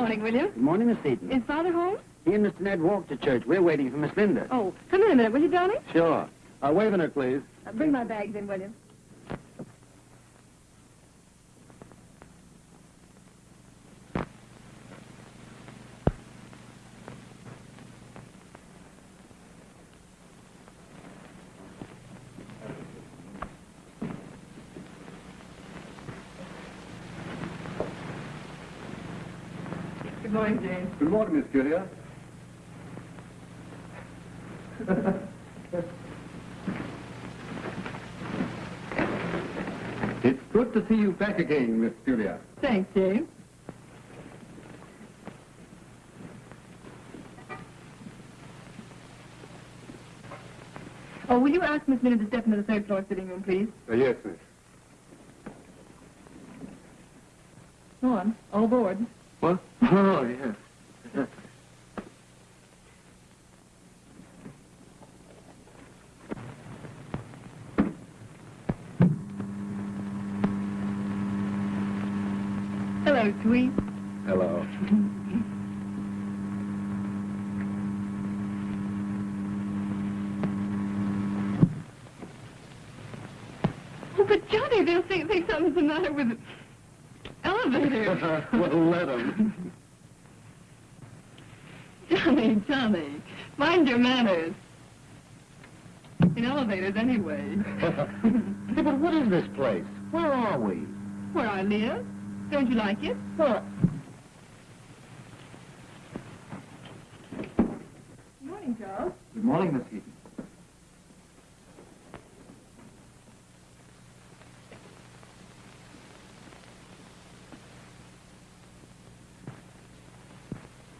morning, William. Good morning, Miss Seton. Is Father home? He and Mr. Ned walked to church. We're waiting for Miss Linda. Oh, come in a minute, will you, darling? Sure. Uh, wave in her, please. Uh, bring my bags in, William. Good morning, James. Good morning, Miss Julia. it's good to see you back again, Miss Julia. Thanks, James. Oh, will you ask Miss Minnie to step into the third floor sitting room, please? Uh, yes, miss. Go on. All aboard. What? Oh, yes. Hello, sweet. Hello. Oh, but Johnny, they'll think, think something's the matter with the elevator. well, let 'em. Johnny, Johnny, mind your manners. In elevators, anyway. Hey, but what is this place? Where are we? Where I live. Don't you like it? Well, Good morning, Charles. Good morning, Miss Seton.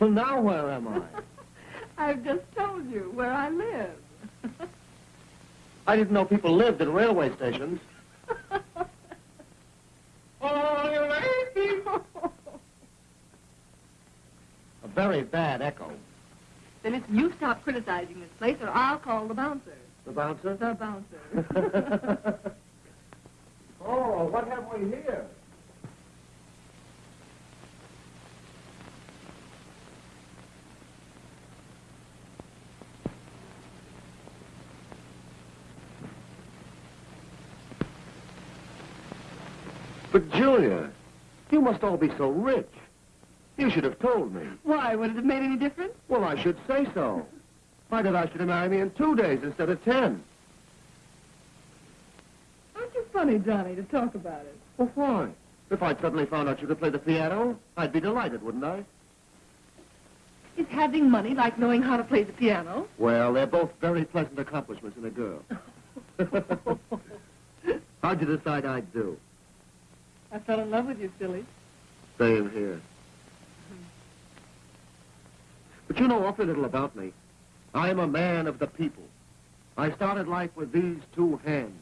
Well, now where am I? I've just told you where I live. I didn't know people lived in railway stations. Oh, you lazy people! A very bad echo. then listen, you stop criticizing this place or I'll call the bouncer. The bouncer? The bouncer. oh, what have we here? But, Julia, you must all be so rich. You should have told me. Why, would it have made any difference? Well, I should say so. Why did I should have married me in two days instead of ten? Aren't you funny, Johnny, to talk about it? Well, why? If I'd suddenly found out you could play the piano, I'd be delighted, wouldn't I? Is having money like knowing how to play the piano? Well, they're both very pleasant accomplishments in a girl. How'd you decide I'd do? I fell in love with you, silly. Same here. But you know awfully little about me. I am a man of the people. I started life with these two hands.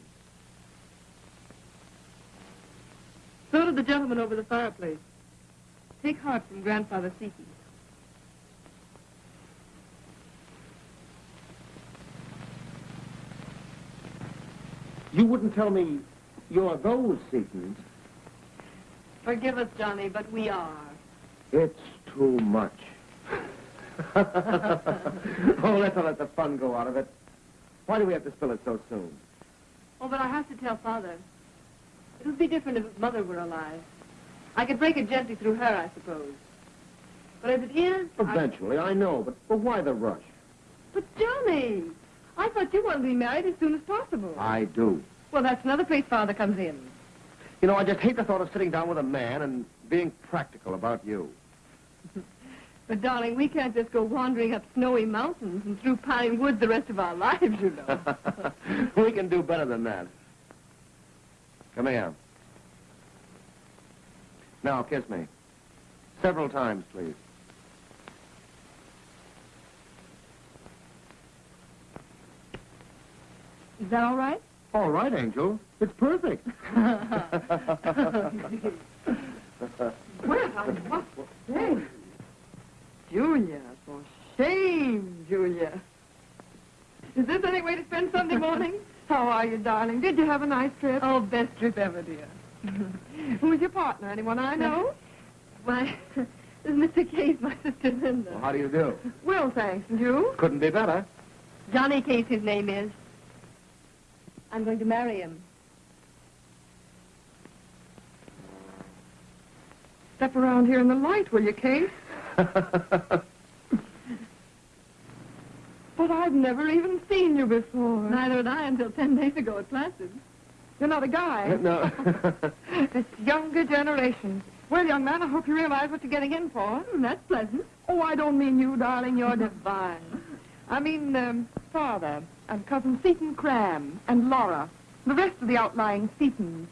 So did the gentleman over the fireplace. Take heart from Grandfather Seeky. You wouldn't tell me you're those Setons. Forgive us, Johnny, but we are. It's too much. oh, let's not let the fun go out of it. Why do we have to spill it so soon? Oh, but I have to tell Father. It would be different if Mother were alive. I could break it gently through her, I suppose. But as it is... I- Eventually, I know, but, but why the rush? But, Johnny, I thought you wanted to be married as soon as possible. I do. Well, that's another place Father comes in. You know, I just hate the thought of sitting down with a man and being practical about you. But, darling, we can't just go wandering up snowy mountains and through pine woods the rest of our lives, you know. we can do better than that. Come here. Now, kiss me. Several times, please. Is that all right? All right, Angel. It's perfect. Well, what? Hey. Julia, for shame, Julia. Is this any way to spend Sunday morning? How are you, darling? Did you have a nice trip? Oh, best trip ever, dear. Who's your partner? Anyone I know? Why, This is Mr. Case, my sister Linda. Well, how do you do? Well, thanks. And you? Couldn't be better. Johnny Case, his name is. I'm going to marry him. Step around here in the light, will you, Kate? But I've never even seen you before. Neither had I until ten days ago at Placid. You're not a guy. no. This younger generation. Well, young man, I hope you realize what you're getting in for. that's pleasant. Oh, I don't mean you, darling. You're divine. I mean, um, father and cousin Seton Cram and Laura, the rest of the outlying Setons,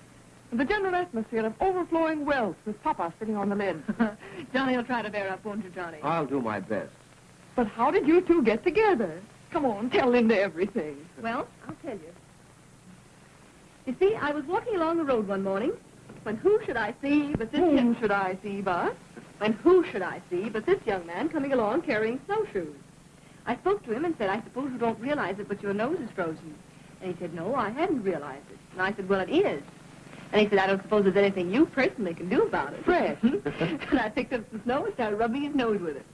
and the general atmosphere of overflowing wealth with Papa sitting on the lid. Johnny will try to bear up, won't you, Johnny? I'll do my best. But how did you two get together? Come on, tell Linda everything. Well, I'll tell you. You see, I was walking along the road one morning when who should I see but this Whom young... should I see, but? when who should I see but this young man coming along carrying snowshoes. I spoke to him and said, I suppose you don't realize it, but your nose is frozen. And he said, no, I hadn't realized it. And I said, well, it is. And he said, I don't suppose there's anything you personally can do about it. Fresh. and I picked up some snow and started rubbing his nose with it.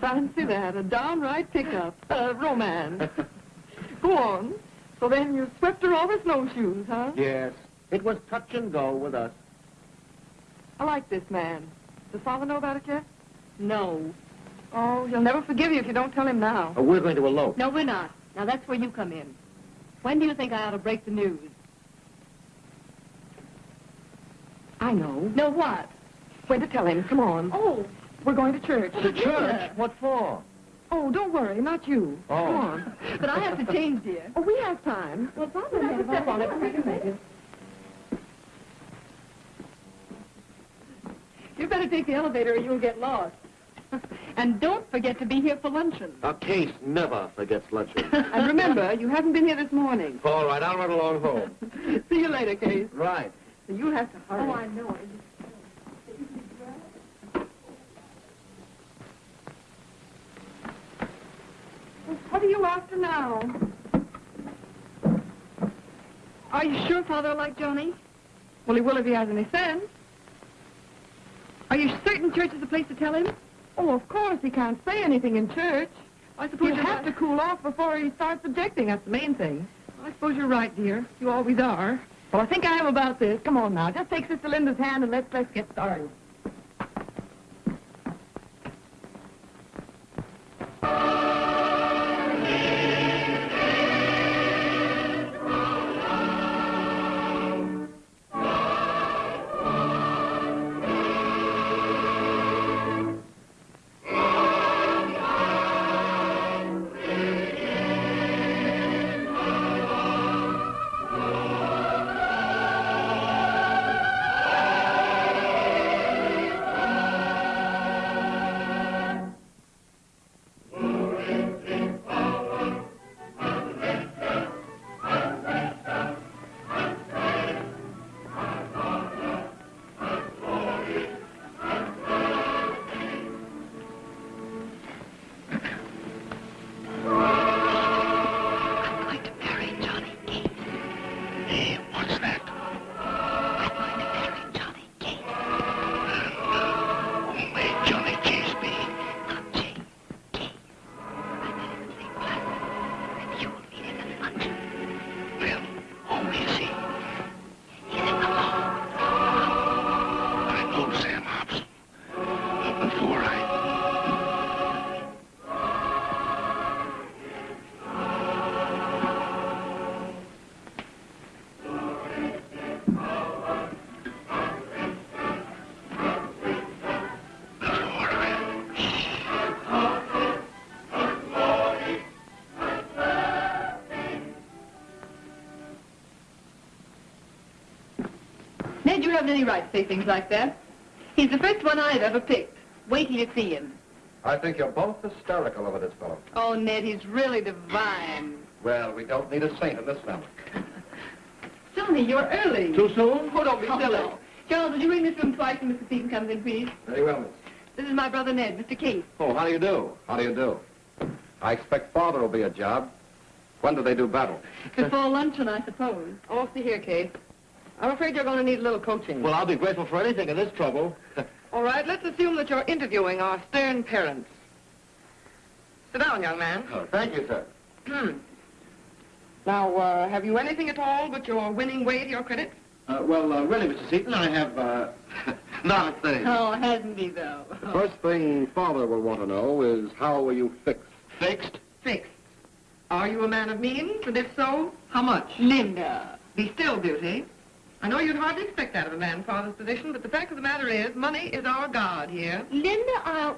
Fancy that, a downright pickup. Uh, romance. Go on. So then you swept her off her snowshoes, huh? Yes. It was touch and go with us. I like this man. Does father know about it yet? No. Oh, he'll never forgive you if you don't tell him now. Uh, we're going to elope. No, we're not. Now, that's where you come in. When do you think I ought to break the news? I know. Know what? When to tell him. Come on. Oh, We're going to church. The church? What for? Oh, don't worry, not you. Oh. Come on. but I have to change, dear. Oh, we have time. Well, Father, We'll have to step on it. We can make it. You better take the elevator or you'll get lost. and don't forget to be here for luncheon. A case never forgets luncheon. And remember, you haven't been here this morning. All right, I'll run along home. See you later, Case. Right. So you'll have to hurry. Oh, I know. What are you after now? Are you sure Father will like Johnny? Well, he will if he has any sense. Are you certain church is the place to tell him? Oh, of course, he can't say anything in church. I suppose You have to cool off before he starts objecting. That's the main thing. I suppose you're right, dear. You always are. Well, I think I am about this. Come on now. Just take Sister Linda's hand and let's let's get started. Haven't any right to say things like that. He's the first one I've ever picked. Wait till you see him. I think you're both hysterical over this fellow. Oh, Ned, he's really divine. Well, we don't need a saint in this family. Johnny, you're early. Too soon? Oh, don't be silly. Charles, would you ring this room twice when Mr. Seton comes in, please? Very well, miss. This is my brother Ned, Mr. Case. Oh, how do you do? How do you do? I expect father will be a job. When do they do battle? Before luncheon, I suppose. Oh, see here, Case. I'm afraid you're going to need a little coaching. Well, I'll be grateful for anything in this trouble. All right, let's assume that you're interviewing our stern parents. Sit down, young man. Oh, thank you, sir. Hmm. Now, uh, have you anything at all but your winning way to your credit? Uh, well, uh, really, Mr. Seton, I have, uh, not a thing. Oh, hasn't he, though? The first thing Father will want to know is how were you fixed? Fixed? Fixed. Are you a man of means? And if so, how much? Linda. Be still, Beauty. I know you'd hardly expect that of a man father's position, but the fact of the matter is, money is our god here. Linda, I'll...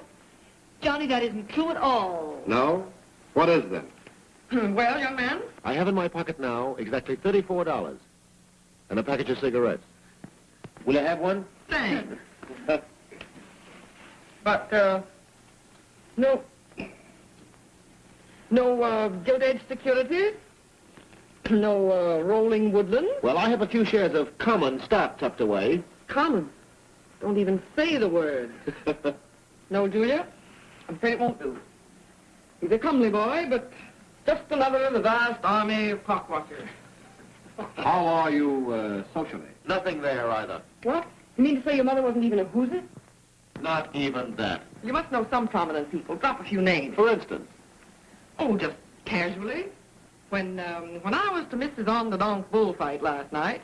Johnny, that isn't true at all. No? What is then? well, young man, I have in my pocket now exactly $34 and a package of cigarettes. Will you have one? thanks. But, uh, no, no, uh, gilt-edged securities? No, uh, rolling woodland? Well, I have a few shares of common stock tucked away. Common. Don't even say the word. No, Julia? I'm afraid it won't do. He's a comely boy, but just another of the vast army of clockwatchers. How are you, uh, socially? Nothing there either. What? You mean to say your mother wasn't even a whoozit? Not even that. You must know some prominent people. Drop a few names. For instance, Oh, just casually. When, um, when I was to Mrs. Onderdonk bullfight last night,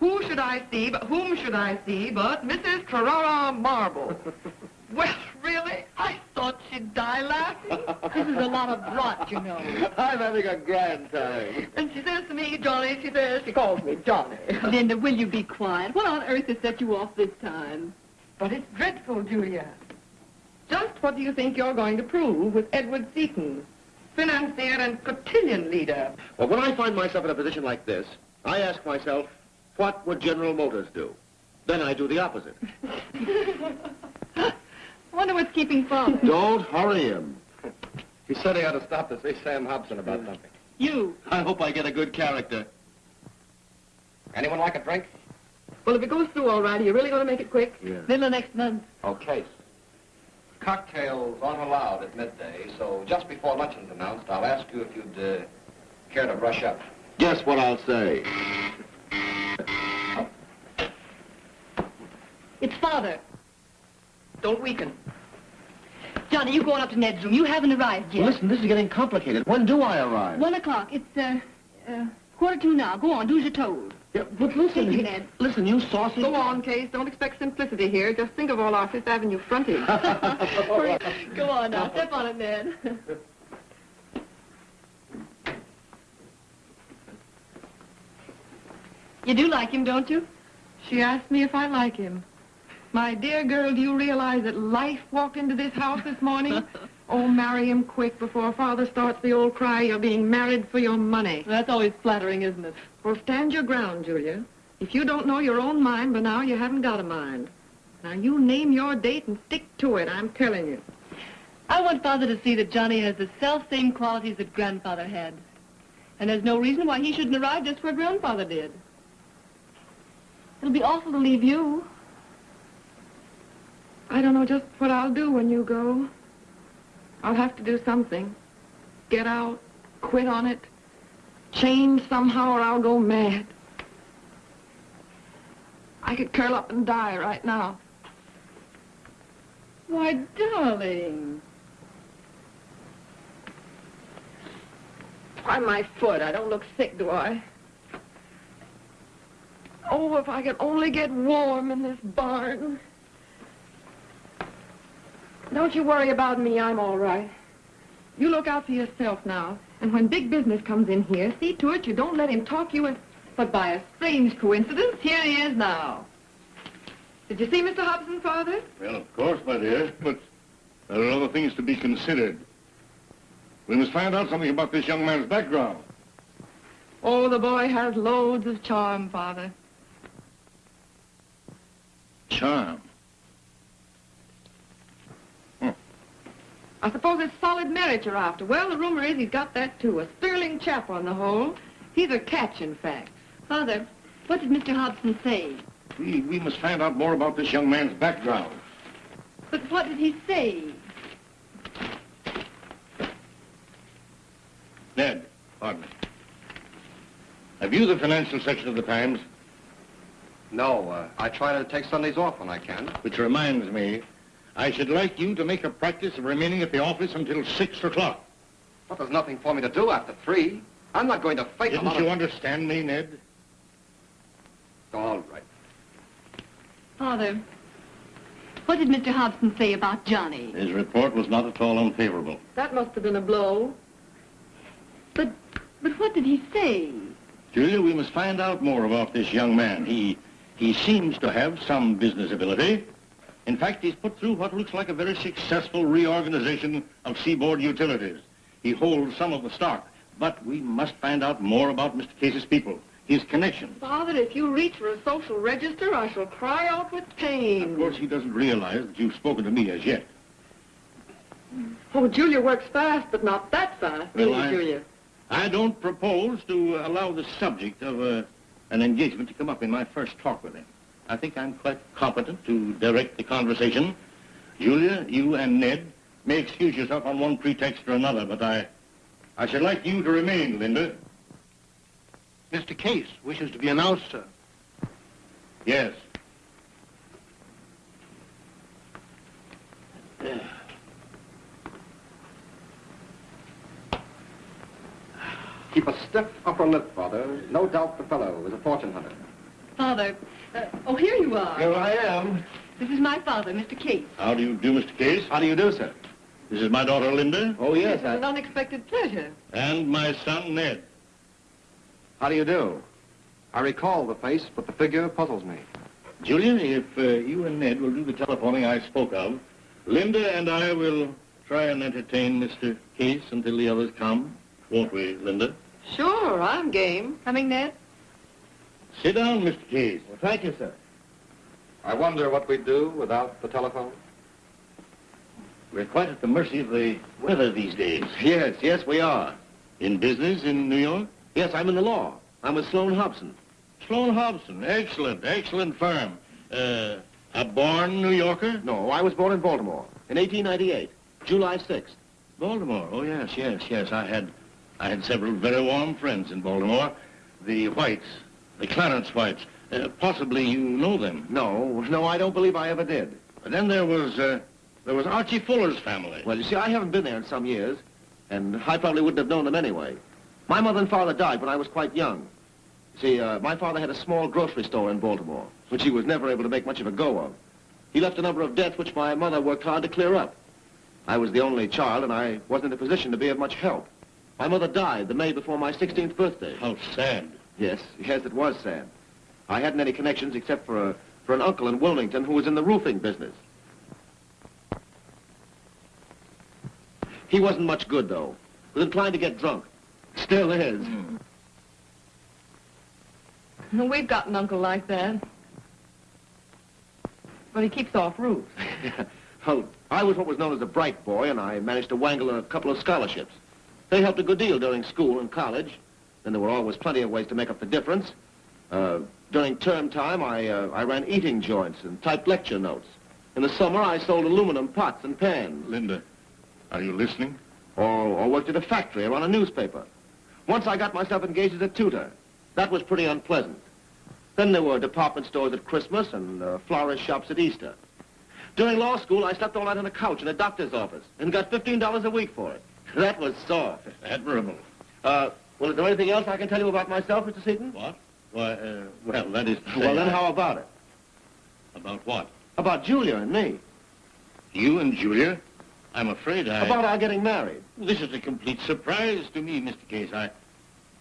who should I see, but whom should I see but Mrs. Carrara Marble? well, really? I thought she'd die laughing. This is a lot of rot, you know. I'm having a grand time. And she says to me, Johnny, she says, she calls me Johnny. Linda, will you be quiet? What on earth has set you off this time? but it's dreadful, Julia. Just what do you think you're going to prove with Edward Seton, financier and cotillion leader? Well, when I find myself in a position like this, I ask myself, what would General Motors do? Then I do the opposite. wonder what's keeping Father. Don't hurry him. He said he had to stop to see Sam Hobson about mm. something. You. I hope I get a good character. Anyone like a drink? Well, if it goes through all right, are you really going to make it quick? Yeah. Middle of next month. Okay. Cocktails aren't allowed at midday, so just before luncheon's announced, I'll ask you if you'd uh, care to brush up. Guess what I'll say. It's Father. Don't weaken. Johnny, you going up to Ned's room. You haven't arrived yet. Well, listen, this is getting complicated. When do I arrive? One o'clock. It's, uh, uh, quarter to now. Go on, do as you're told. Yeah, but listen, Take it, he- listen, you saucy... Go on, Case. Don't expect simplicity here. Just think of all our Fifth Avenue frontage. Go on now. Step on it, Ned. you do like him, don't you? She asked me if I like him. My dear girl, do you realize that life walked into this house this morning? Oh, marry him quick before father starts the old cry, you're being married for your money. That's always flattering, isn't it? Well, stand your ground, Julia. If you don't know your own mind by now, you haven't got a mind. Now, you name your date and stick to it, I'm telling you. I want Father to see that Johnny has the self-same qualities that Grandfather had. And there's no reason why he shouldn't arrive just where Grandfather did. It'll be awful to leave you. I don't know just what I'll do when you go. I'll have to do something. Get out, quit on it, change somehow or I'll go mad. I could curl up and die right now. Why, darling. Why, my foot. I don't look sick, do I? Oh, if I could only get warm in this barn. Don't you worry about me. I'm all right. You look out for yourself now. And when big business comes in here, see to it you don't let him talk you in. But by a strange coincidence, here he is now. Did you see Mr. Hobson, Father? Well, of course, my dear, but there are other things to be considered. We must find out something about this young man's background. Oh, the boy has loads of charm, Father. Charm. I suppose it's solid merit you're after. Well, the rumor is he's got that, too. A sterling chap on the whole. He's a catch, in fact. Father, what did Mr. Hobson say? We, we must find out more about this young man's background. But what did he say? Ned, pardon me. Have you the financial section of the Times? No, uh, I try to take Sundays off when I can. Which reminds me, I should like you to make a practice of remaining at the office until 6 o'clock. But there's nothing for me to do after three. I'm not going to fight a Didn't you of... understand me, Ned? All right. Father, what did Mr. Hobson say about Johnny? His report was not at all unfavorable. That must have been a blow. But, but what did he say? Julia, we must find out more about this young man. He, he seems to have some business ability. In fact, he's put through what looks like a very successful reorganization of Seaboard Utilities. He holds some of the stock, but we must find out more about Mr. Case's people, his connections. Father, if you reach for a social register, I shall cry out with pain. Of course, he doesn't realize that you've spoken to me as yet. Oh, Julia works fast, but not that fast, Well, I- Julia? I don't propose to allow the subject of uh, an engagement to come up in my first talk with him. I think I'm quite competent to direct the conversation. Julia, you and Ned may excuse yourself on one pretext or another, but I, I should like you to remain, Linda. Mr. Case wishes to be announced, sir. Yes. Keep a stiff upper lip, Father. No doubt the fellow is a fortune hunter. Father, uh, oh, here you are. Here I am. This is my father, Mr. Case. How do you do, Mr. Case? How do you do, sir? This is my daughter, Linda, Oh, yes. It's an unexpected pleasure. and my son, Ned. How do you do? I recall the face, but the figure puzzles me. Julia, if uh, you and Ned will do the telephoning I spoke of, Linda and I will try and entertain Mr. Case until the others come. Won't we, Linda? Sure, I'm game. Coming, Ned? Sit down, Mr. Case. Well, thank you, sir. I wonder what we'd do without the telephone. We're quite at the mercy of the weather these days. Yes, yes, we are. In business in New York? Yes, I'm in the law. I'm with Sloan Hobson. Sloan Hobson. Excellent, excellent firm. Uh, a born New Yorker? No, I was born in Baltimore in 1898, July 6th. Baltimore. Oh, yes, yes, yes. I had, I had several very warm friends in Baltimore. The Whites, the Clarence Whites. Uh, possibly you know them. No, no, I don't believe I ever did. But then there was, uh, there was Archie Fuller's family. Well, you see, I haven't been there in some years, and I probably wouldn't have known them anyway. My mother and father died when I was quite young. You See, uh, my father had a small grocery store in Baltimore, which he was never able to make much of a go of. He left a number of debts which my mother worked hard to clear up. I was the only child, and I wasn't in a position to be of much help. My mother died the May before my 16th birthday. How sad. Yes, yes, it was sad. I hadn't any connections except for, a, for an uncle in Wilmington who was in the roofing business. He wasn't much good, though. Was inclined to get drunk. Still is. We've got an uncle like that. But he keeps off roofs. well, I was what was known as a bright boy, and I managed to wangle a couple of scholarships. They helped a good deal during school and college. Then there were always plenty of ways to make up the difference. Uh, during term time, I, uh, I ran eating joints and typed lecture notes. In the summer, I sold aluminum pots and pans. Linda, are you listening? Or, or worked at a factory or on a newspaper. Once I got myself engaged as a tutor. That was pretty unpleasant. Then there were department stores at Christmas and uh, florist shops at Easter. During law school, I slept all night on a couch in a doctor's office and got $15 a week for it. That was soft. Admirable. Uh, well, is there anything else I can tell you about myself, Mr. Seton? What? Why, uh, well, that is. Well, then I- how about it? About what? About Julia and me. You and Julia? I'm afraid I... About our getting married. This is a complete surprise to me, Mr. Case. I,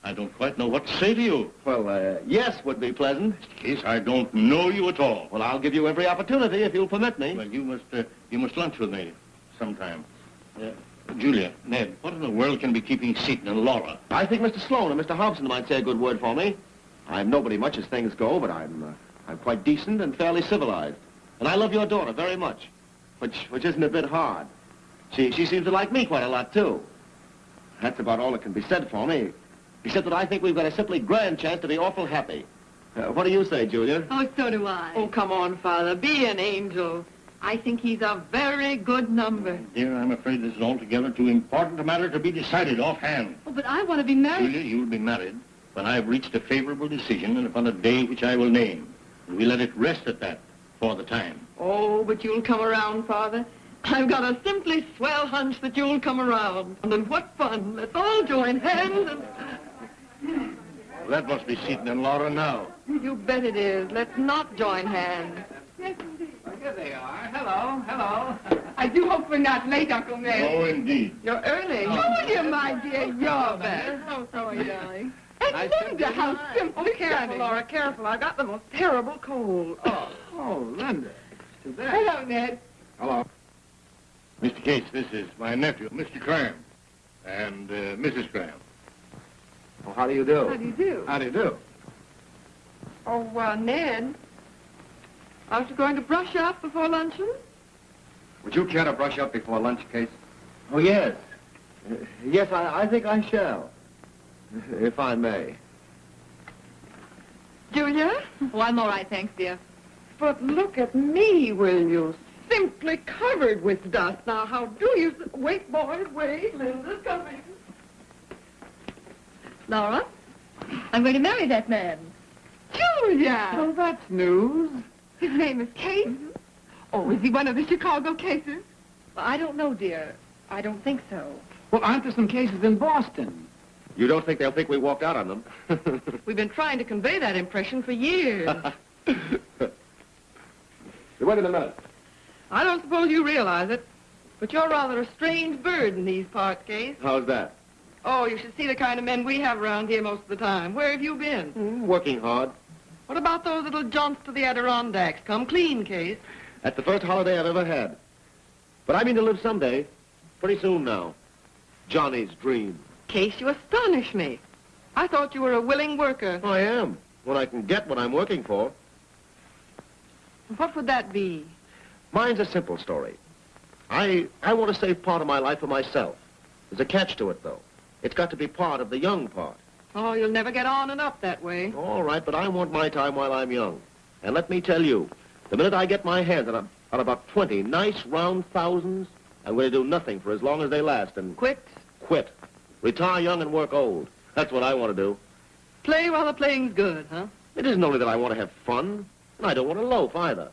I don't quite know what to say to you. Well, uh, yes would be pleasant. Mr. Case, I don't know you at all. Well, I'll give you every opportunity if you'll permit me. Well, you must, uh, you must lunch with me sometime. Uh, Julia, Ned, what in the world can be keeping Seton and Laura? I think Mr. Sloan and Mr. Hobson might say a good word for me. I'm nobody much as things go, but I'm, uh, I'm quite decent and fairly civilized. And I love your daughter very much, which, which isn't a bit hard. She, she seems to like me quite a lot, too. That's about all that can be said for me, except that I think we've got a simply grand chance to be awful happy. Uh, what do you say, Julia? Oh, so do I. Oh, come on, Father. Be an angel. I think he's a very good number. Dear, I'm afraid this is altogether too important a matter to be decided offhand. Oh, but I want to be married. Julia, you'll be married when I've reached a favorable decision and upon a day which I will name. And we let it rest at that for the time. Oh, but you'll come around, Father. I've got a simply swell hunch that you'll come around. And what fun. Let's all join hands and... Well, that must be Seton and Laura now. You bet it is. Let's not join hands. Yes, indeed. Here they are. Hello, hello. I do hope we're not late, Uncle Mary. Oh, indeed. You're early. Oh. Oh, Julia, my dear, you're better. Oh, sorry, darling. And Nice Linda, how simple, Oh, careful, Careful, Laura, careful. I've got the most terrible cold. Oh. Oh, Linda. Too. Hello, Ned. Hello. Mr. Case, this is my nephew, Mr. Cram, and uh, Mrs. Cram. Oh, how do you do? How do you do? How do you do? Oh, uh, Ned. Aren't you going to brush up before luncheon? Would you care to brush up before lunch, Case? Oh, yes. Uh, yes, I, I think I shall. If I may. Julia? Oh, I'm all right, thanks, dear. But look at me, will you? Simply covered with dust. Now, how do you... Wait, boys, wait. Linda's coming. Laura, I'm going to marry that man. Julia! Oh, that's news. His name is Case? Oh, is he one of the Chicago cases? Well, I don't know, dear. I don't think so. Well, aren't there some cases in Boston? You don't think they'll think we walked out on them? We've been trying to convey that impression for years. Wait a minute. I don't suppose you realize it, but you're rather a strange bird in these parts, Case. How's that? Oh, you should see the kind of men we have around here most of the time. Where have you been? Hmm, working hard. What about those little jaunts to the Adirondacks? Come clean, Case. That's the first holiday I've ever had. But I mean to live someday. Pretty soon now. Johnny's dream. Case, you astonish me. I thought you were a willing worker. I am. When I can get what I'm working for. What would that be? Mine's a simple story. I, I want to save part of my life for myself. There's a catch to it, though. It's got to be part of the young part. Oh, you'll never get on and up that way. All right, but I want my time while I'm young. And let me tell you, the minute I get my hands on, a, on about 20 nice round thousands, I'm going to do nothing for as long as they last and Quit. quit. Retire young and work old. That's what I want to do. Play while the playing's good, huh? It isn't only that I want to have fun, and I don't want to loaf either.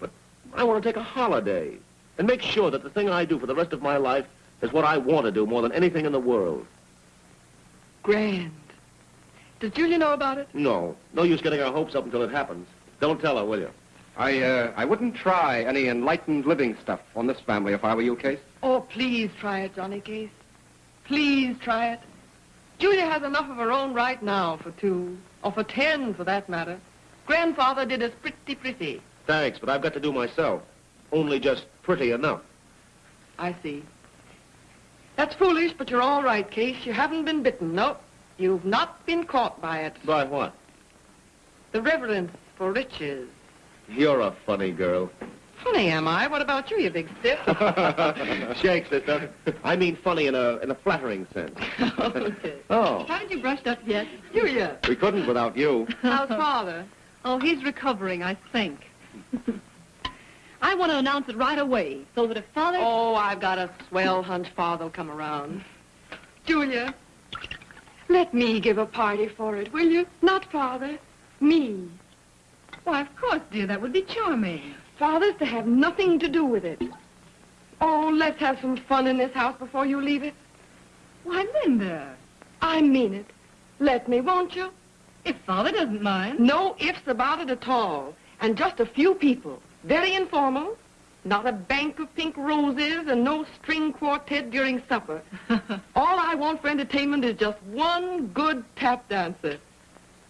But I want to take a holiday and make sure that the thing I do for the rest of my life is what I want to do more than anything in the world. Grand. Does Julia know about it? No, no use getting our hopes up until it happens. Don't tell her, will you? I, uh, I wouldn't try any enlightened living stuff on this family if I were you, Case. Oh, please try it, Johnny Case. Please try it. Julia has enough of her own right now for two, or for ten, for that matter. Grandfather did us pretty pretty. Thanks, but I've got to do myself. Only just pretty enough. I see. That's foolish, but you're all right, Case. You haven't been bitten. Nope. You've not been caught by it. By what? The reverence for riches. You're a funny girl. Funny, am I? What about you, you big stiff? Shake, sister. I mean funny in a in a flattering sense. okay. Oh, Haven't you brushed up yet? Julia, we couldn't without you. how's father? Oh, he's recovering, I think. I want to announce it right away, so that if Father... Oh, I've got a swell hunch father'll come around. Julia, let me give a party for it, will you? Not father, me. Why, of course, dear, that would be charming. Father's to have nothing to do with it. Oh, let's have some fun in this house before you leave it. Why, Linda, I mean it. Let me, won't you? if Father doesn't mind. No ifs about it at all. And just a few people. Very informal. Not a bank of pink roses and no string quartet during supper. All I want for entertainment is just one good tap dancer.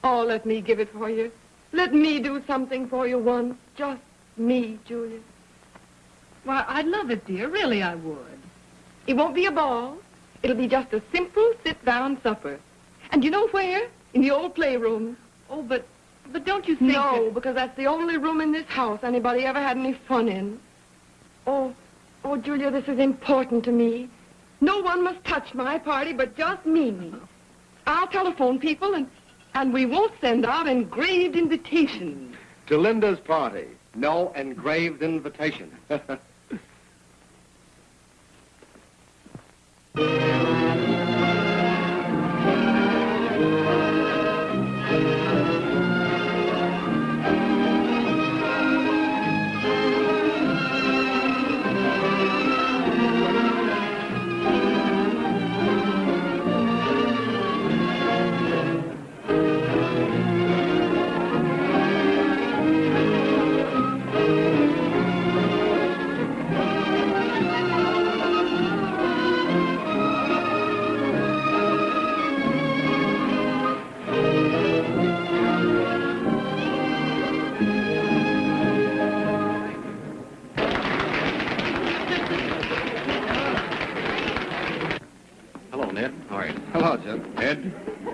Oh, let me give it for you. Let me do something for you once. Just me, Julia. Why, I'd love it, dear. Really, I would. It won't be a ball. It'll be just a simple sit-down supper. And you know where? In the old playroom. Oh, but... But don't you think No, that- because that's the only room in this house anybody ever had any fun in. Oh, oh, Julia, this is important to me. No one must touch my party but just me. I'll telephone people and, and we won't send out engraved invitations. To Linda's party. No engraved invitation.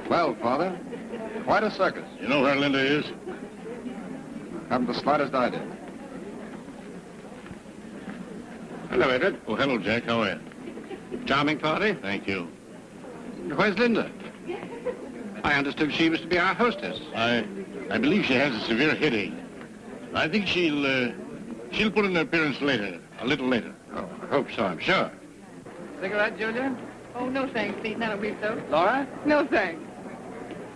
Well, Father, quite a circus. You know where Linda is? Haven't the slightest idea. Hello, Edward. Oh, hello, Jack. How are you? Charming party. Thank you. Where's Linda? I understood she was to be our hostess. I, I believe she has a severe headache. I think she'll, uh, she'll put in an appearance later, a little later. Oh, I hope so, I'm sure. Cigarette, Julia? Oh, no thanks, Pete. I don't believe so. Laura? No thanks.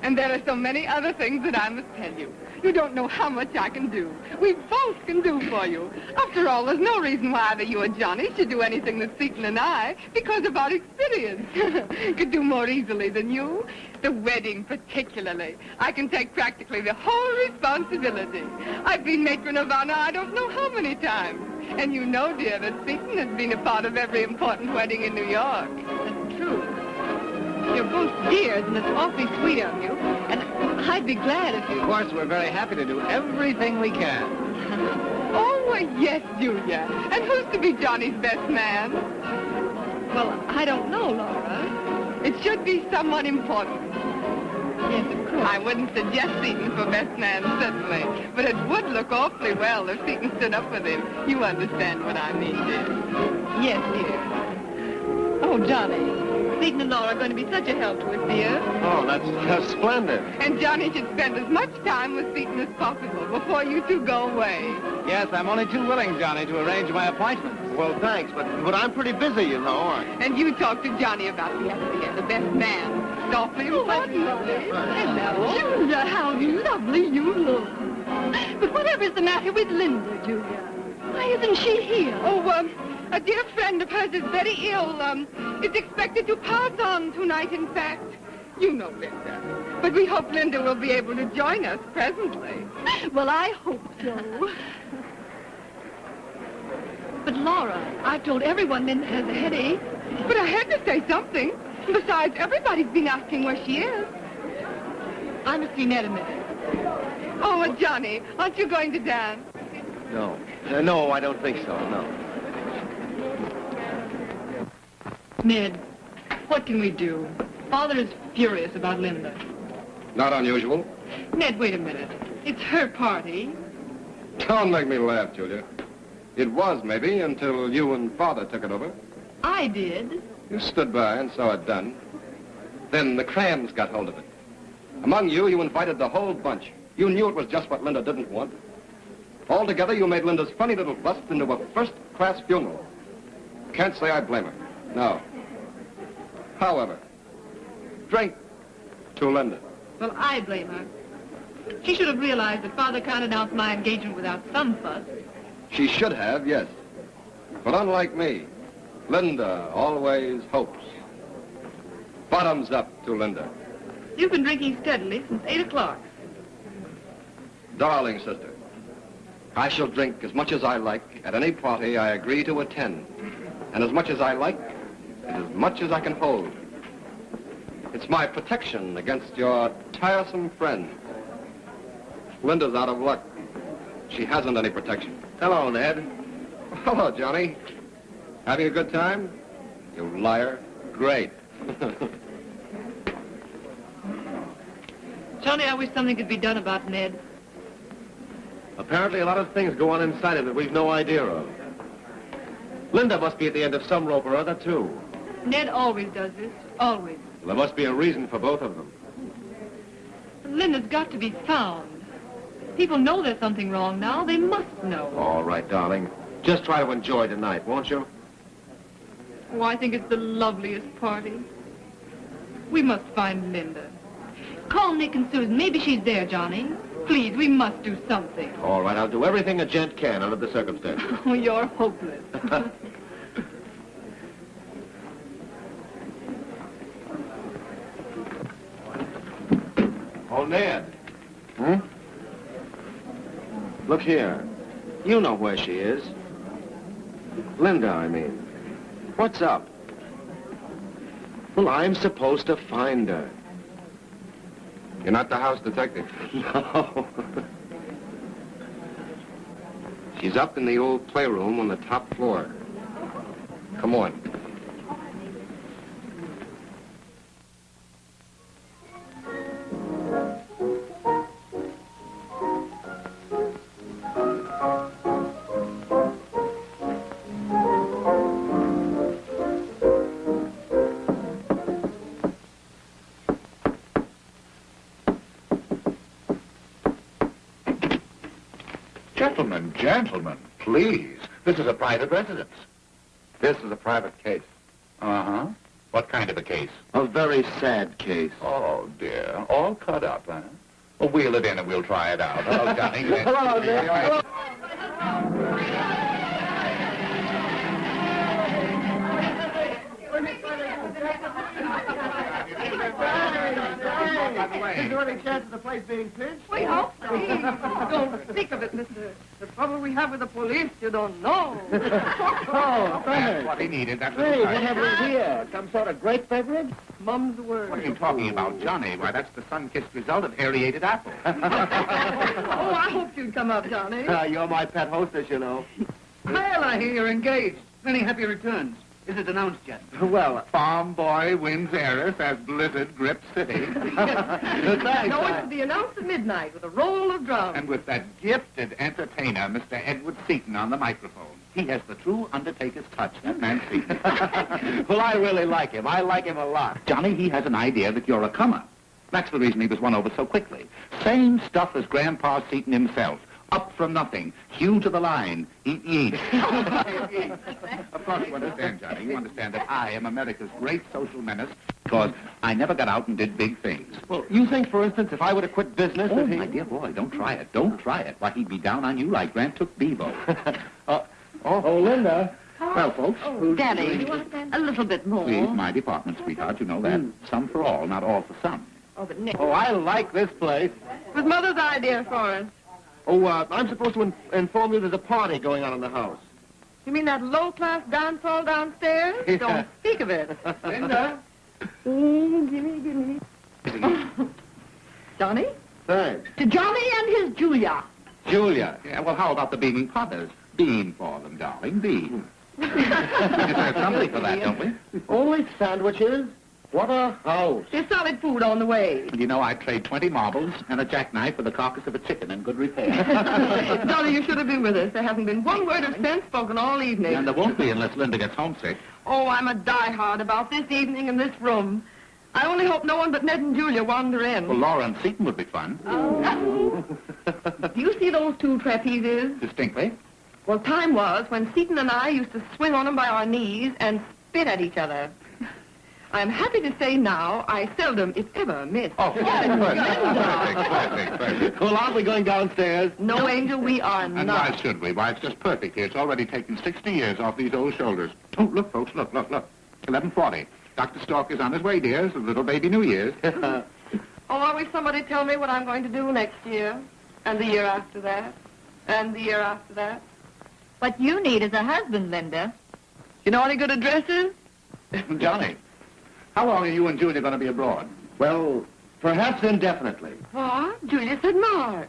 And there are so many other things that I must tell you. You don't know how much I can do. We both can do for you. After all, there's no reason why either you or Johnny should do anything that Seton and I, because of our experience, could do more easily than you. The wedding, particularly. I can take practically the whole responsibility. I've been matron of honor I don't know how many times. And you know, dear, that Seton has been a part of every important wedding in New York. True. You're both dears, and it's awfully sweet of you. And I'd be glad if you... Of course, we're very happy to do everything we can. Oh, why, yes, Julia. And who's to be Johnny's best man? Well, I don't know, Laura. It should be someone important. Yes, of course. I wouldn't suggest Seton for best man, certainly. But it would look awfully well if Seton stood up with him. You understand what I mean, dear. Yes, dear. Oh, Johnny. Seton and Laura are going to be such a help to us, dear. Oh, that's, that's splendid. And Johnny should spend as much time with Seton as possible before you two go away. Yes, I'm only too willing, Johnny, to arrange my appointments. Well, thanks, but, but I'm pretty busy, you know. I... And you talk to Johnny about the SBA, the best man. It's awfully important. Hello. Julia, how lovely you look. But whatever's the matter with Linda, Julia? Why isn't she here? Oh, um, a dear friend of hers is very ill. Um, is expected to pass on tonight, in fact. You know Linda. But we hope Linda will be able to join us presently. Well, I hope so. But Laura, I've told everyone Linda has a headache. But I had to say something. Besides, everybody's been asking where she is. I must see Ned a minute. Oh, uh, Johnny, aren't you going to dance? No. Uh, no, I don't think so, no. Ned, what can we do? Father is furious about Linda. Not unusual. Ned, wait a minute. It's her party. Don't make me laugh, Julia. It was, maybe, until you and Father took it over. I did. You stood by and saw it done. Then the crams got hold of it. Among you, you invited the whole bunch. You knew it was just what Linda didn't want. Altogether, you made Linda's funny little bust into a first-class funeral. Can't say I blame her. No. However, drink to Linda. Well, I blame her. She should have realized that Father can't announce my engagement without some fuss. She should have, yes. But unlike me, Linda always hopes. Bottoms up to Linda. You've been drinking steadily since 8 o'clock. Darling sister, I shall drink as much as I like at any party I agree to attend. And as much as I like, and as much as I can hold. It's my protection against your tiresome friend. Linda's out of luck. She hasn't any protection. Hello, Ned. Hello, Johnny. Having a good time? You liar. Great. Johnny, I wish something could be done about Ned. Apparently a lot of things go on inside him that we've no idea of. Linda must be at the end of some rope or other, too. Ned always does this. Always. There must be a reason for both of them. Linda's got to be found. People know there's something wrong now. They must know. All right, darling. Just try to enjoy tonight, won't you? Oh, I think it's the loveliest party. We must find Linda. Call Nick and Susan. Maybe she's there, Johnny. Please, we must do something. All right, I'll do everything a gent can under the circumstances. Oh, you're hopeless. Ned. Hmm? Look here. You know where she is. Linda, I mean. What's up? Well, I'm supposed to find her. You're not the house detective. No. She's up in the old playroom on the top floor. Come on. Private residence. This is a private case. Uh-huh. What kind of a case? A very sad case. Oh, dear. All cut up, huh? Well, wheel it in and we'll try it out. Hello, Johnny. Hello, Nick. Is there any chance of the place being pinched? We hope so. don't think of it, mister. The trouble we have with the police, you don't know. Oh, that's what he needed. That's Hey, what what have we here? Some sort of grape beverage? Mum's the word. What are you talking about, Johnny? Why, that's the sun-kissed result of aerated apple. oh, I hoped you'd come up, Johnny. Uh, you're my pet hostess, you know. Well, I hear you're engaged. Many happy returns. Is it announced yet? Well, Farm boy wins heiress as blizzard grips city. thanks. No, I- it's to be announced at midnight with a roll of drums. and with that gifted entertainer, Mr. Edward Seton, on the microphone. He has the true Undertaker's touch, that man Seton. well, I really like him. I like him a lot. Johnny, he has an idea that you're a comer. That's the reason he was won over so quickly. Same stuff as Grandpa Seton himself. Up from nothing. Hew to the line. Eat yeast. of course you understand, Johnny. You understand that I am America's great social menace because I never got out and did big things. Well, you think, for instance, if I were to quit business, Oh, that he... my dear boy, don't try it. Don't try it. Why, he'd be down on you like Grant took Bevo. Uh, Oh, Linda. well, folks, who's Danny, doing- a little bit more. Please, my department, sweetheart. You know that. Some for all, not all for some. Oh, but Nick. oh, I like this place. It was Mother's idea for us. Oh, uh, I'm supposed to in- inform you there's a party going on in the house. You mean that low-class dance hall downstairs? Yeah. Don't speak of it. Linda? gimme, gimme. Johnny? Thanks. To Johnny and his Julia. Julia. Yeah, well, how about the beaming potters? Bean for them, darling, bean. we deserve something for that, don't we? Only sandwiches? What a house. There's solid food on the way. You know, I'd trade 20 marbles and a jackknife for the carcass of a chicken in good repair. Dolly, you should have been with us. There hasn't been one word of sense spoken all evening. and there won't be unless Linda gets homesick. Oh, I'm a diehard about this evening in this room. I only hope no one but Ned and Julia wander in. Well, Laura and Seton would be fun. Oh. Do you see those two trapezes? Distinctly. Well, time was when Seton and I used to swing on them by our knees and spit at each other. I'm happy to say now I seldom, if ever, miss. Oh, perfect, perfect, perfect, perfect. Well, aren't we going downstairs? No, Angel, we are not. And why not. should we? Why, it's just perfect here. It's already taken 60 years off these old shoulders. Oh, look, folks, look, look, look. 1140. Dr. Stork is on his way, dears. A little baby New Year's. Oh, I wish somebody tell me what I'm going to do next year, and the year after that, and the year after that. What you need is a husband, Linda. You know any good addresses? Johnny, how long are you and Julia going to be abroad? Well, perhaps indefinitely. What? Julia said March.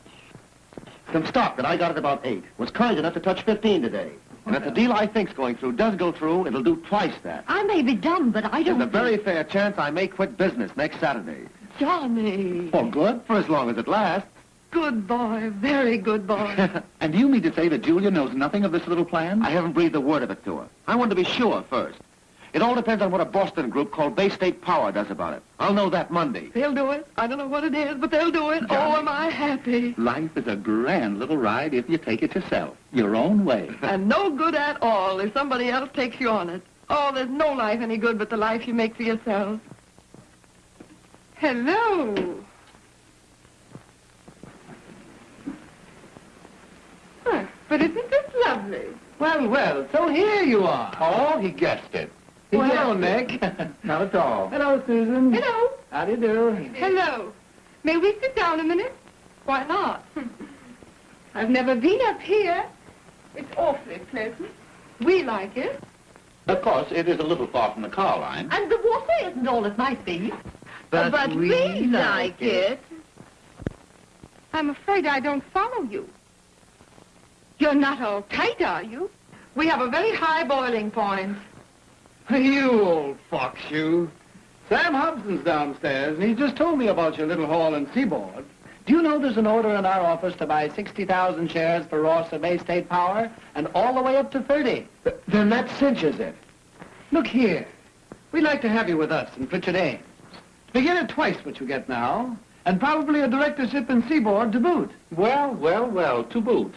Some stock that I got at about 8 was kind enough to touch 15 today. And if the deal I think's going through does go through, it'll do twice that. I may be dumb, but I don't... a very fair chance I may quit business next Saturday. Johnny. For good, for as long as it lasts. Good boy, very good boy. And do you mean to say that Julia knows nothing of this little plan? I haven't breathed a word of it to her. I wanted to be sure first. It all depends on what a Boston group called Bay State Power does about it. I'll know that Monday. they'll do it. I don't know what it is, but they'll do it. Oh, am I happy. Life is a grand little ride if you take it yourself, your own way. And no good at all if somebody else takes you on it. Oh, there's no life any good but the life you make for yourself. Hello. Huh, but isn't this lovely? Well, well, so here you are. Oh, he guessed it. Well, hello, Nick. Not at all. hello, Susan. Hello. How do you do? Hello. May we sit down a minute? Why not? I've never been up here. It's awfully pleasant. We like it. Of course, it is a little far from the car line. And the water isn't all it might be. But, we like it. I'm afraid I don't follow you. You're not all tight, are you? We have a very high boiling point. You old fox, you. Sam Hobson's downstairs, and he just told me about your little hall in Seaboard. Do you know there's an order in our office to buy 60,000 shares for Ross of Bay State Power, and all the way up to 30? Then that cinches it. Look here. We'd like to have you with us in Pritchard Ames. Begin at twice what you get now, and probably a directorship in Seaboard to boot. Well, well, well, to boot.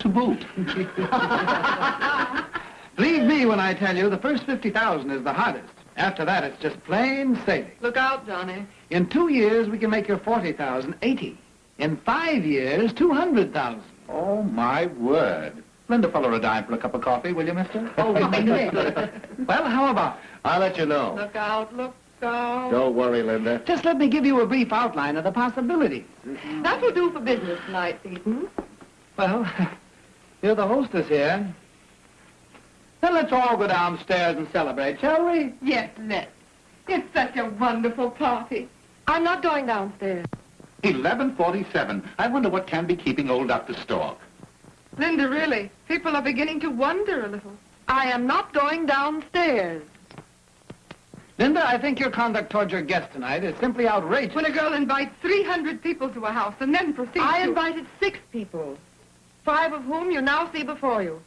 to boot. Believe me when I tell you, the first 50,000 is the hardest. After that, it's just plain sailing. Look out, Johnny. In two years, we can make your 40,000 80. In five years, 200,000. Oh, my word. Lend a fellow a dime for a cup of coffee, will you, mister? Oh, Well, how about? I'll let you know. Look out, look out. Don't worry, Linda. Just let me give you a brief outline of the possibilities. That will do for business tonight, Seton. Well, you're the hostess here. Then let's all go downstairs and celebrate, shall we? Yes, let's. It's such a wonderful party. I'm not going downstairs. 1147. I wonder what can be keeping old Dr. Stork. Linda, really, people are beginning to wonder a little. I am not going downstairs. Linda, I think your conduct towards your guest tonight is simply outrageous. When a girl invites 300 people to a house and then proceeds I to... invited six people. Five of whom you now see before you.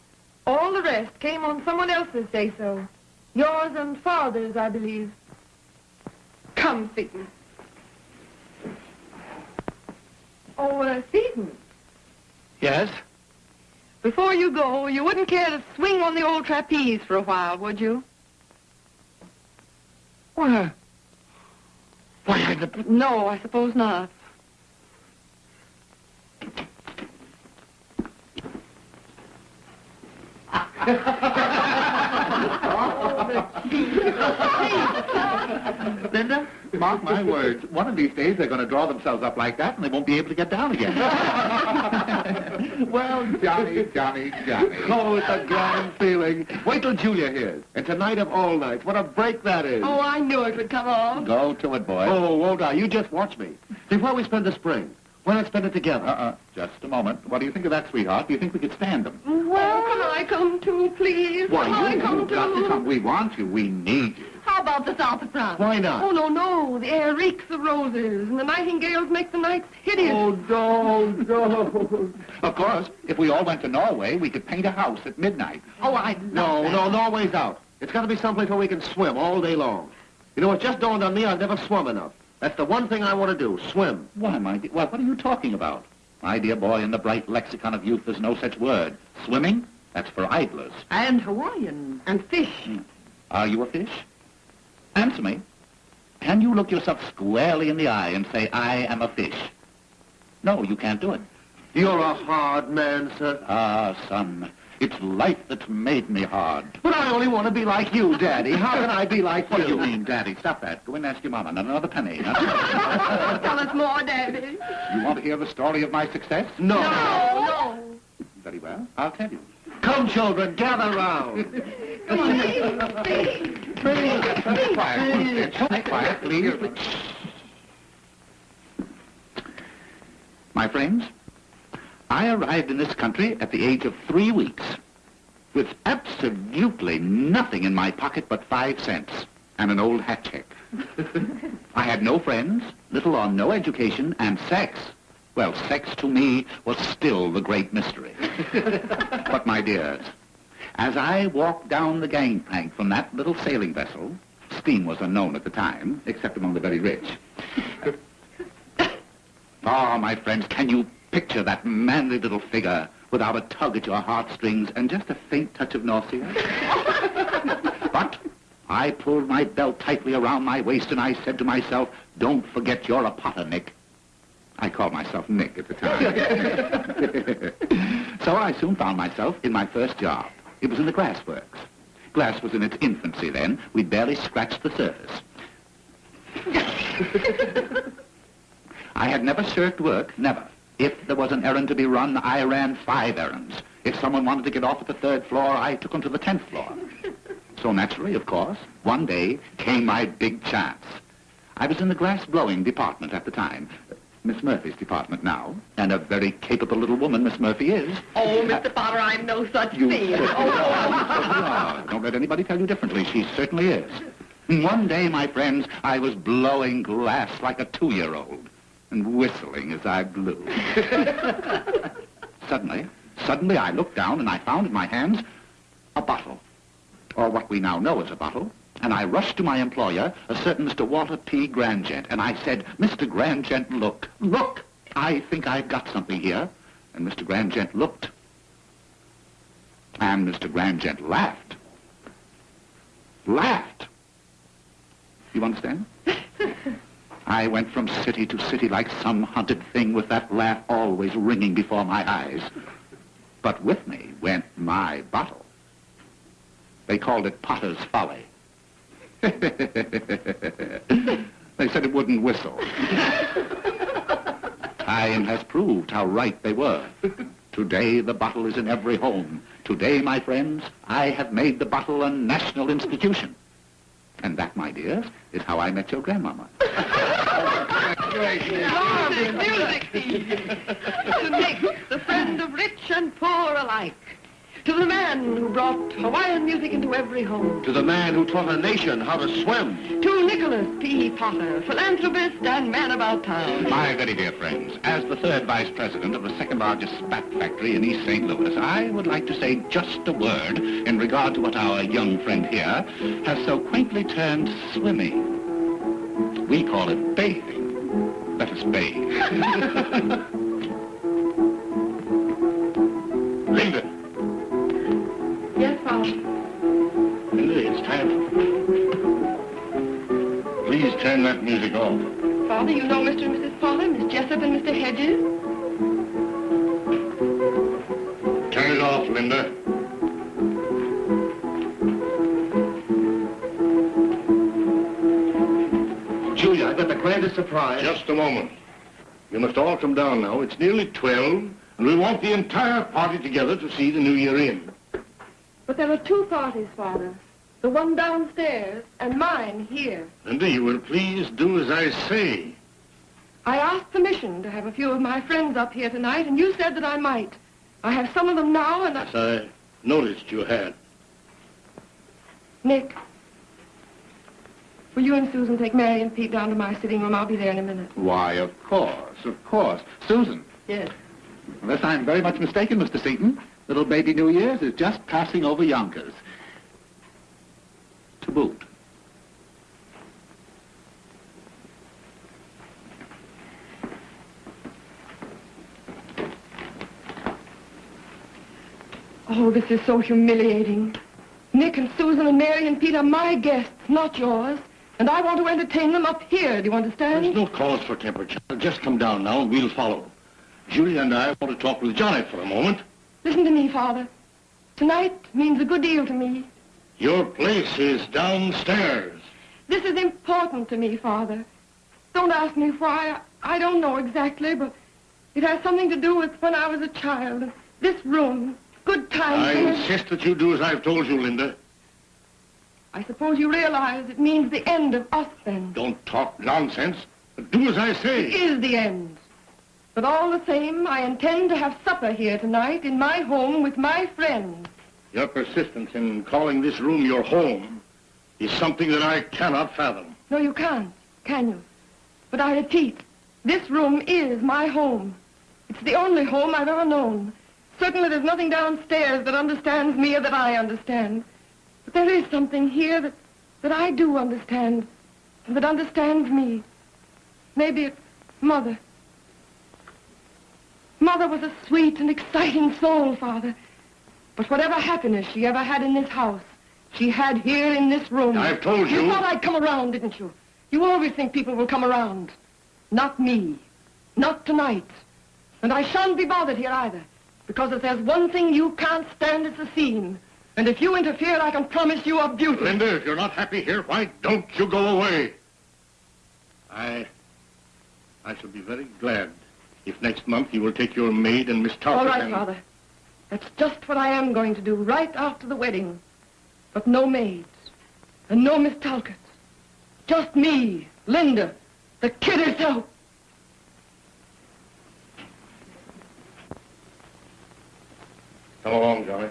All the rest came on someone else's say-so. Yours and father's, I believe. Come, Seton. Oh, uh, Seton, Yes? before you go, you wouldn't care to swing on the old trapeze for a while, would you? Why? Why, I... No, I suppose not. Linda, mark my words. One of these days they're going to draw themselves up like that and they won't be able to get down again. well, Johnny, Johnny, Johnny. Oh, it's a grand feeling. Wait till Julia hears. And tonight of all nights, what a break that is. Oh, I knew it would come off. Go to it, boy. Oh, won't I? You just watch me. Before we spend the spring, why not spend it together? Uh-uh. Just a moment. What do you think of that, sweetheart? Do you think we could stand them? Well, can I come too, please? Why, can I you, come you've got to come. We want you. We need you. How about the south of France? Why not? Oh, no, no. The air reeks of roses, and the nightingales make the nights hideous. Oh, don't, don't. Of course, if we all went to Norway, we could paint a house at midnight. Oh, I No, no, Norway's out. It's got to be someplace where we can swim all day long. You know, it just dawned on me I've never swum enough. That's the one thing I want to do, swim. Why, my dear, well, what are you talking about? My dear boy, in the bright lexicon of youth, there's no such word. Swimming? That's for idlers. And Hawaiian. And fish. Are you a fish? Answer me. Can you look yourself squarely in the eye and say, I am a fish? No, you can't do it. You're a hard man, sir. Ah, son, it's life that's made me hard. But I only want to be like you, Daddy. How can I be like What do you you? mean, Daddy? Stop that. Go in and ask your mama. Not another penny. Huh? Tell us more, Daddy. you want to hear the story of my success? No. No, no. Very well. I'll tell you. Come, children, gather round. Come on, please, please. Please, quiet. Please, quiet, please. My friends, I arrived in this country at the age of three weeks with absolutely nothing in my pocket but five cents and an old hat check. I had no friends, little or no education, and sex. Well, sex to me was still the great mystery. but my dears, as I walked down the gangplank from that little sailing vessel, steam was unknown at the time, except among the very rich. Oh, my friends, can you picture that manly little figure without a tug at your heartstrings and just a faint touch of nausea? but I pulled my belt tightly around my waist and I said to myself, don't forget you're a potter, Nick. I called myself Nick at the time. so I soon found myself in my first job. It was in the glass works. Glass was in its infancy then. We'd barely scratched the surface. I had never shirked work, never. If there was an errand to be run, I ran five errands. If someone wanted to get off at the third floor, I took them to the tenth floor. So naturally, of course, one day came my big chance. I was in the glass blowing department at the time. Miss Murphy's department now, and a very capable little woman Miss Murphy is. Oh, Mr. Potter, I'm no such You thing. Oh. certainly are. Don't let anybody tell you differently. She certainly is. One day, my friends, I was blowing glass like a two-year-old and whistling as I blew. suddenly, suddenly I looked down and I found in my hands a bottle, or what we now know as a bottle. And I rushed to my employer, a certain Mr. Walter P. Grandgent, and I said, Mr. Grandgent, look, look, I think I've got something here. And Mr. Grandgent looked, And Mr. Grandgent laughed. Laughed. You understand? I went from city to city like some hunted thing with that laugh always ringing before my eyes. But with me went my bottle. They called it Potter's Folly. they said it wouldn't whistle. Time has proved how right they were. Today, the bottle is in every home. Today, my friends, I have made the bottle a national institution. And that, my dears, is how I met your grandmama. Music, music, to Nick, the friend of rich and poor alike. To the man who brought Hawaiian music into every home. To the man who taught a nation how to swim. To Nicholas P. Potter, philanthropist and man about town. My very dear friends, as the third vice president of the second largest spat factory in East St. Louis, I would like to say just a word in regard to what our young friend here has so quaintly termed swimming. We call it bathing. Let us bathe. Linda, Yes, Father. Linda, it's time. Please turn that music off. Father, you know Mr. and Mrs. Potter, Miss Jessup and Mr. Hedges? Turn it off, Linda. Julia, I've got the grandest surprise. Just a moment. You must all come down now. It's nearly 12, and we want the entire party together to see the new year in. But there are two parties, Father. The one downstairs and mine here. Linda, you will please do as I say. I asked permission to have a few of my friends up here tonight, and you said that I might. I have some of them now, and I... As I noticed you had. Nick, will you and Susan take Mary and Pete down to my sitting room? I'll be there in a minute. Why, of course, of course. Susan, Yes. unless I'm very much mistaken, Mr. Seton, little baby New Year's is just passing over Yonkers. To boot. Oh, this is so humiliating. Nick and Susan and Mary and Pete are my guests, not yours. And I want to entertain them up here, do you understand? There's no cause for temper, child. Just come down now and we'll follow. Julia and I want to talk with Johnny for a moment. Listen to me, Father. Tonight means a good deal to me. Your place is downstairs. This is important to me, Father. Don't ask me why. I don't know exactly, but it has something to do with when I was a child. This room. Good times. I insist that you do as I've told you, Linda. I suppose you realize it means the end of us then. Don't talk nonsense. Do as I say. It is the end. But all the same, I intend to have supper here tonight in my home with my friends. Your persistence in calling this room your home is something that I cannot fathom. No, you can't, can you? But I repeat, this room is my home. It's the only home I've ever known. Certainly there's nothing downstairs that understands me or that I understand. There is something here that, that I do understand, and that understands me. Maybe it's Mother. Mother was a sweet and exciting soul, Father. But whatever happiness she ever had in this house, she had here in this room. I've told you. You thought I'd come around, didn't you? You always think people will come around. Not me. Not tonight. And I shan't be bothered here either. Because if there's one thing you can't stand, it's a scene. And if you interfere, I can promise you a beauty. Linda, if you're not happy here, why don't you go away? I... I shall be very glad if next month you will take your maid and Miss Talcott All right, and... Father. That's just what I am going to do right after the wedding. But no maids. And no Miss Talcott. Just me, Linda, the kid herself. Come along, Johnny.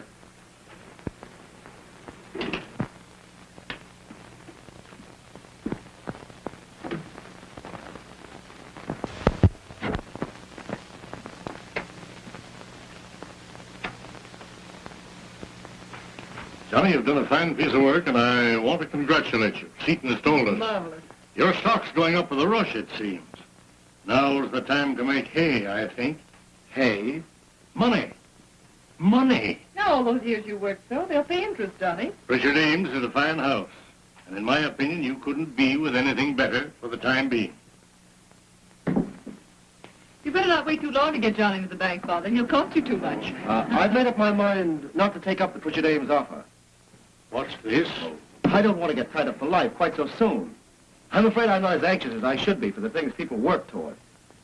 Johnny, you've done a fine piece of work, and I want to congratulate you. Seton has told us. Marvelous. Your stock's going up with a rush, it seems. Now's the time to make hay, I think. Hay? Money. Money. Now, all those years you worked so, they'll pay interest, Johnny. Pritchard Ames is a fine house. And in my opinion, you couldn't be with anything better for the time being. You better not wait too long to get Johnny to the bank, Father. He'll cost you too much. Uh, I've made up my mind not to take up the Pritchard Ames offer. What's this? I don't want to get tied up for life quite so soon. I'm afraid I'm not as anxious as I should be for the things people work toward.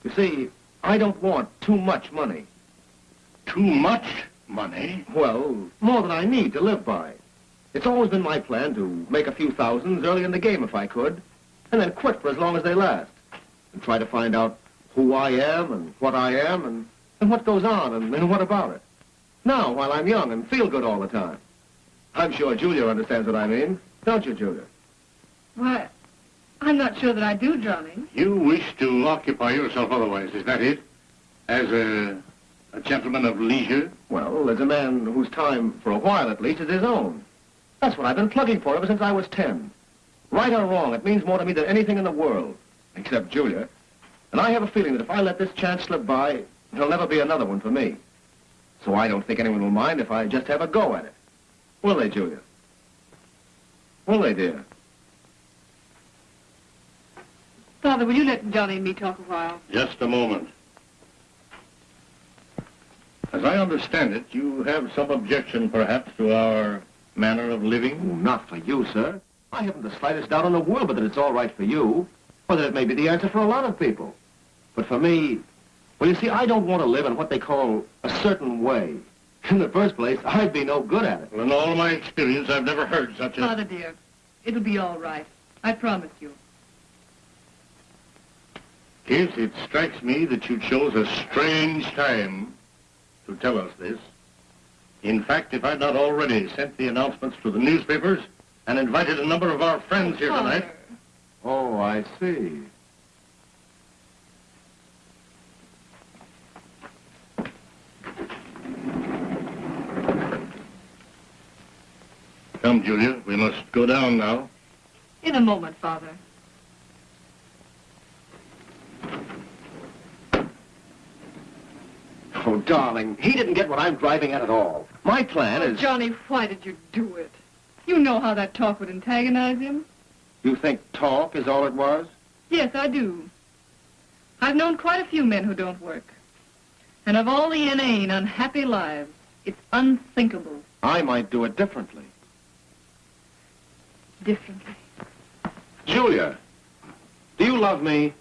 You see, I don't want too much money. Too much money? Well, more than I need to live by. It's always been my plan to make a few thousands early in the game if I could, and then quit for as long as they last, and try to find out who I am and what I am and, and what goes on and, and what about it. Now, while I'm young and feel good all the time. I'm sure Julia understands what I mean. Don't you, Julia? Why, I'm not sure that I do, Johnny. You wish to occupy yourself otherwise, is that it? As a, a gentleman of leisure? Well, as a man whose time, for a while at least, is his own. That's what I've been plugging for ever since I was ten. Right or wrong, it means more to me than anything in the world, except Julia. And I have a feeling that if I let this chance slip by, there'll never be another one for me. So I don't think anyone will mind if I just have a go at it. Will they, Julia? Will they, dear? Father, will you let Johnny and me talk a while? Just a moment. As I understand it, you have some objection, perhaps, to our manner of Oh, living? not for you, sir. I haven't the slightest doubt in the world but that it's all right for you, or that it may be the answer for a lot of people. But for me, well, you see, I don't want to live in what they call a certain way. In the first place, I'd be no good at it. Well, in all my experience, I've never heard such a... Father, dear, it'll be all right. I promise you. Yes, it strikes me that you chose a strange time to tell us this. In fact, if I'd not already sent the announcements to the newspapers and invited a number of our friends here oh, tonight, Oh, I see. Come, Julia, we must go down now. In a moment, Father. Oh, darling, he didn't get what I'm driving at at all. My plan Oh, is... Johnny, why did you do it? You know how that talk would antagonize him. You think talk is all it was? Yes, I do. I've known quite a few men who don't work. And of all the inane, unhappy lives, it's unthinkable I might do it differently. Differently. Julia, do you love me?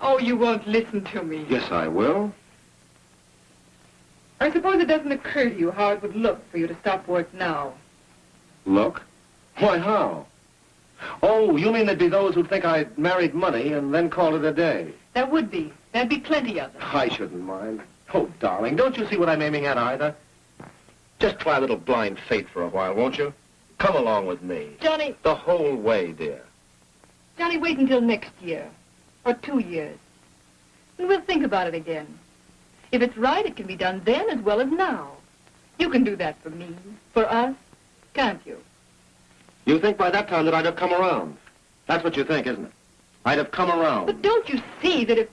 Oh, you won't listen to me. Yes, I will. I suppose it doesn't occur to you how it would look for you to stop work now. Look? Why, how? Oh, you mean there'd be those who'd think I'd married money and then call it a day? There would be. There'd be plenty of them. I shouldn't mind. Oh, darling, don't you see what I'm aiming at either? Just try a little blind faith for a while, won't you? Come along with me. Johnny, The whole way, dear. Johnny, wait until next year. Or two years. And we'll think about it again. If it's right, it can be done then as well as now. You can do that for me, for us, can't you? You think by that time that I'd have come around? That's what you think, isn't it? I'd have come around. But don't you see that if...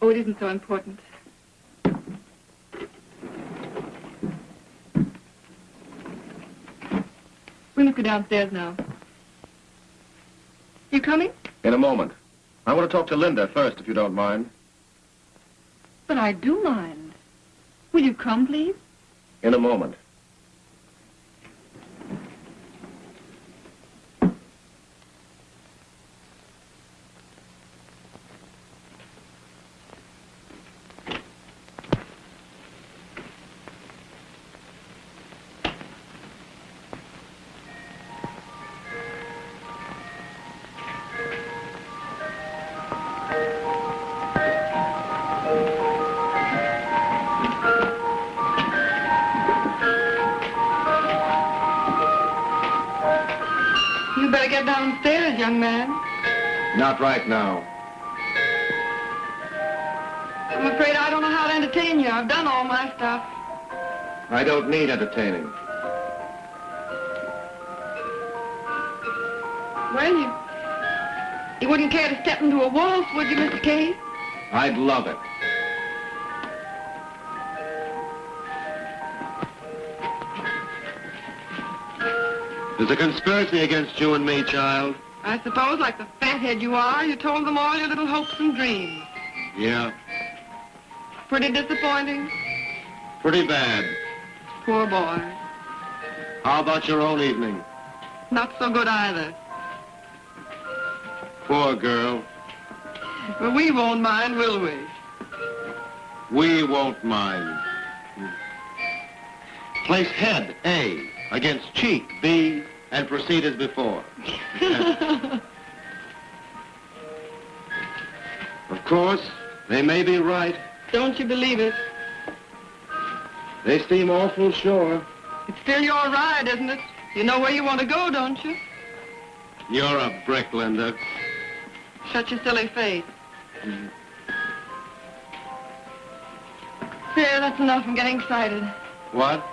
Oh, it isn't so important. We must go downstairs now. You coming? In a moment. I want to talk to Linda first, if you don't mind. But I do mind. Will you come, please? In a moment. right now. I'm afraid I don't know how to entertain you. I've done all my stuff. I don't need entertaining. Well, you, you wouldn't care to step into a waltz, would you, Mr. Cave? I'd love it. There's a conspiracy against you and me, child. I suppose, like the fathead you are, you told them all your little hopes and dreams. Yeah, Pretty disappointing. pretty bad. Poor boy. How about your own evening? Not so good either. Poor girl. But we won't mind, will we? We won't mind. Place head, A, against cheek, B, and proceed as before. Of course, they may be right. Don't you believe it? They seem awful sure. It's still your ride, isn't it? You know where you want to go, don't you? You're a brick, Linda. Shut your silly face. Mm. There, that's enough. I'm getting excited. What?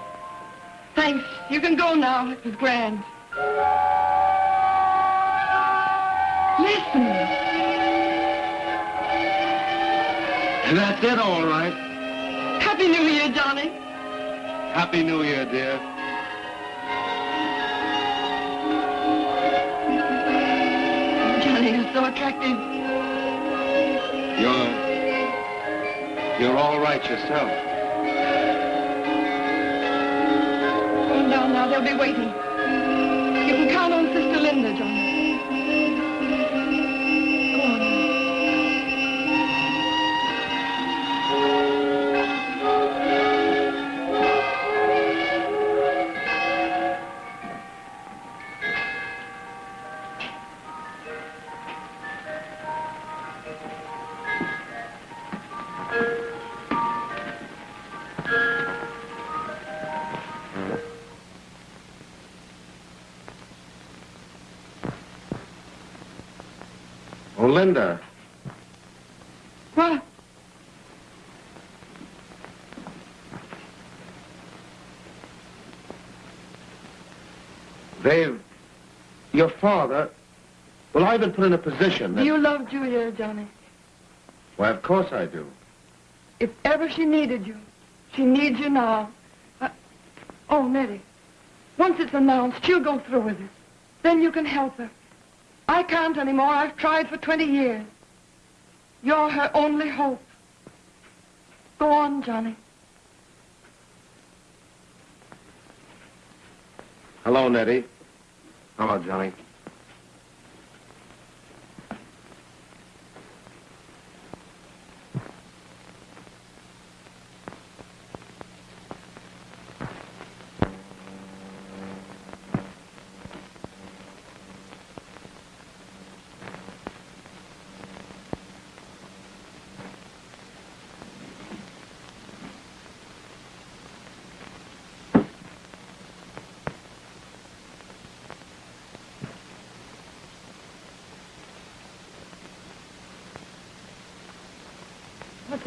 Thanks. You can go now. It was grand. Listen. And that's it, all right. Happy New Year, Johnny. Happy New Year, dear. Johnny, you're so attractive. You're... You're all right yourself. Oh, Go down now. They'll be waiting. You can count on Sister Linda, Johnny. Linda. What? They've... Your father... Well, I've been put in a position that... Do you love Julia, Johnny? Why, of course I do. If ever she needed you, she needs you now. Uh, oh, Nettie, once it's announced, she'll go through with it. Then you can help her. Can't anymore. I've tried for 20 years. You're her only hope. Go on, Johnny. Hello, Nettie. Hello, Johnny.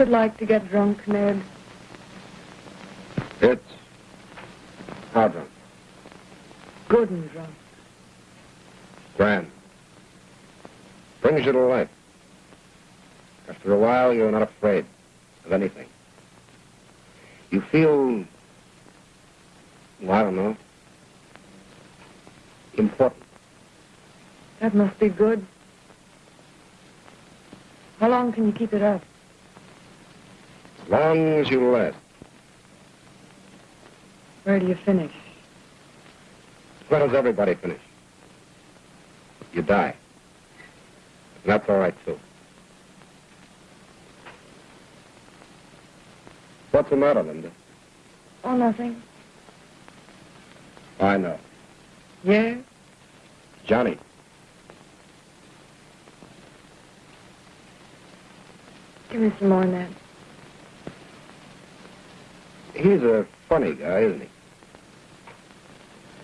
It like to get drunk, Ned? It's... How drunk? Good and drunk. Grand. Brings you to life. After a while, you're not afraid of anything. You feel... Well, I don't know. Important. That must be good. How long can you keep it up? As long as you last. Where do you finish? Where does everybody finish? You die. And that's all right, too. What's the matter, Linda? Oh, nothing. I know. Yeah? Johnny. Give me some more, Ned. He's a funny guy, isn't he?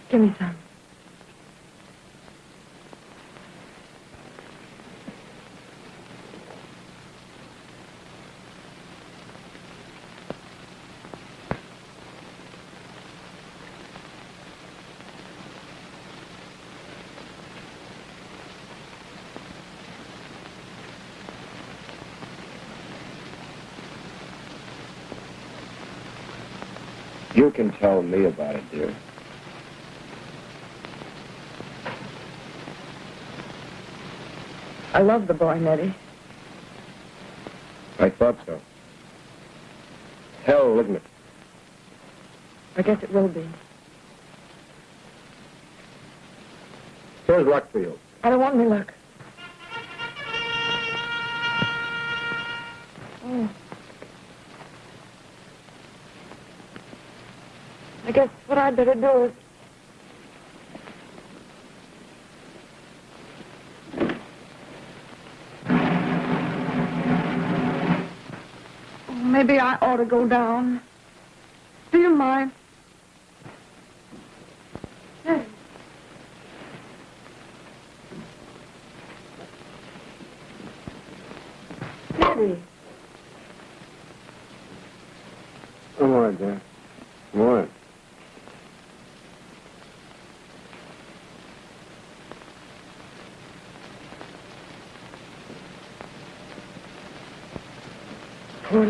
Give me some. You can tell me about it, dear. I love the boy, Nettie. I thought so. Hell, isn't it? I guess it will be. Here's luck for you. I don't want any luck. I'd better do. Oh, Maybe I ought to go down. Do you mind? Yes. Daddy. Come on, Dad. Come on. Poor.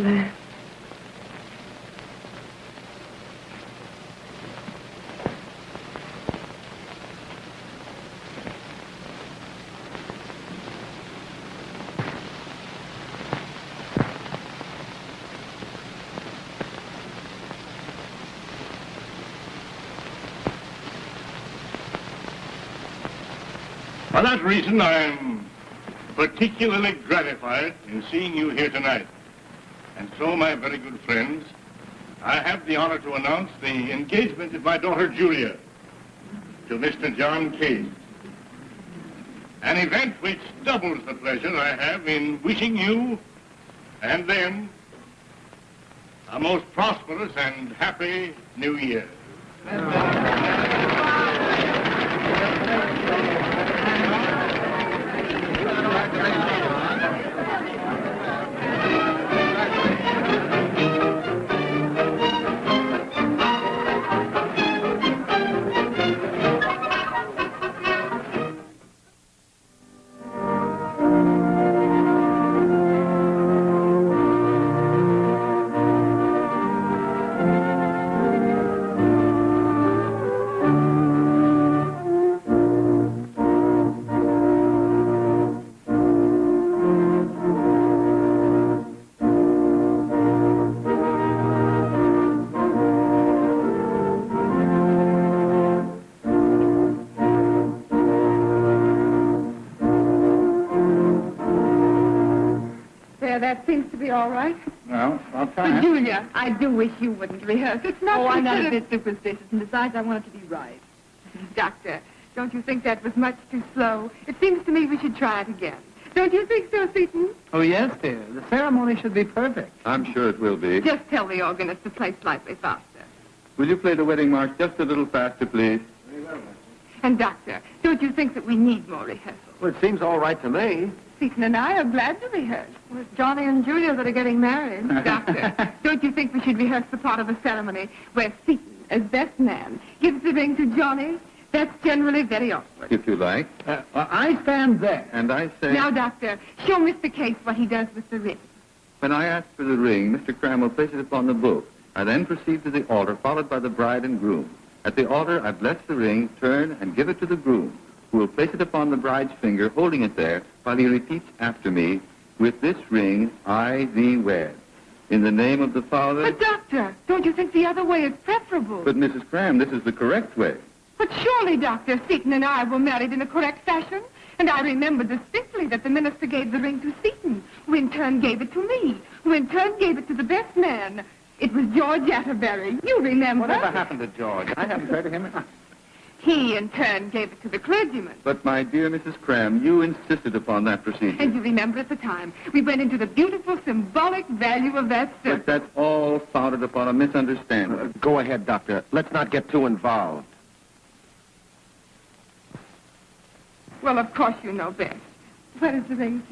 For that reason, I'm particularly gratified in seeing you here tonight. So, my very good friends, I have the honor to announce the engagement of my daughter Julia to Mr. John Case. An event which doubles the pleasure I have in wishing you and them a most prosperous and happy New Year. All right. Well, I'll But, try. Julia, I do wish you wouldn't rehearse. It's not Oh, I'm not a bit superstitious, and besides, I want it to be right. Doctor, don't you think that was much too slow? It seems to me we should try it again. Don't you think so, Seton? Oh, yes, dear. The ceremony should be perfect. I'm sure it will be. Just tell the organist to play slightly faster. Will you play the wedding march just a little faster, please? Very well, And, Doctor, don't you think that we need more rehearsal? Well, it seems all right to me. Seton and I are glad to rehearse. Well, it's Johnny and Julia that are getting married. Doctor, don't you think we should rehearse the part of the ceremony where Seton, as best man, gives the ring to Johnny? That's generally very awkward. If you like. Uh, well, I stand there. And I say, Now, Doctor, show Mr. Case what he does with the ring. when I ask for the ring, Mr. Cram places it upon the book. I then proceed to the altar, followed by the bride and groom. At the altar, I bless the ring, turn, and give it to the groom, who will place it upon the bride's finger, holding it there, while he repeats after me, With this ring, I thee wed. In the name of the Father... But, Doctor, don't you think the other way is preferable? But, Mrs. Cram, this is the correct way. But surely, Doctor, Seton and I were married in a correct fashion. And I remember distinctly that the minister gave the ring to Seton, who in turn gave it to me, who in turn gave it to the best man. It was George Atterbury. You remember? Whatever happened to George? I haven't heard of him. He, in turn, gave it to the clergyman. But, my dear Mrs. Cram, you insisted upon that procedure. And you remember at the time, we went into the beautiful symbolic value of that But that's all founded upon a misunderstanding. Uh, go ahead, Doctor. Let's not get too involved. Well, of course you know best. Where is the ring,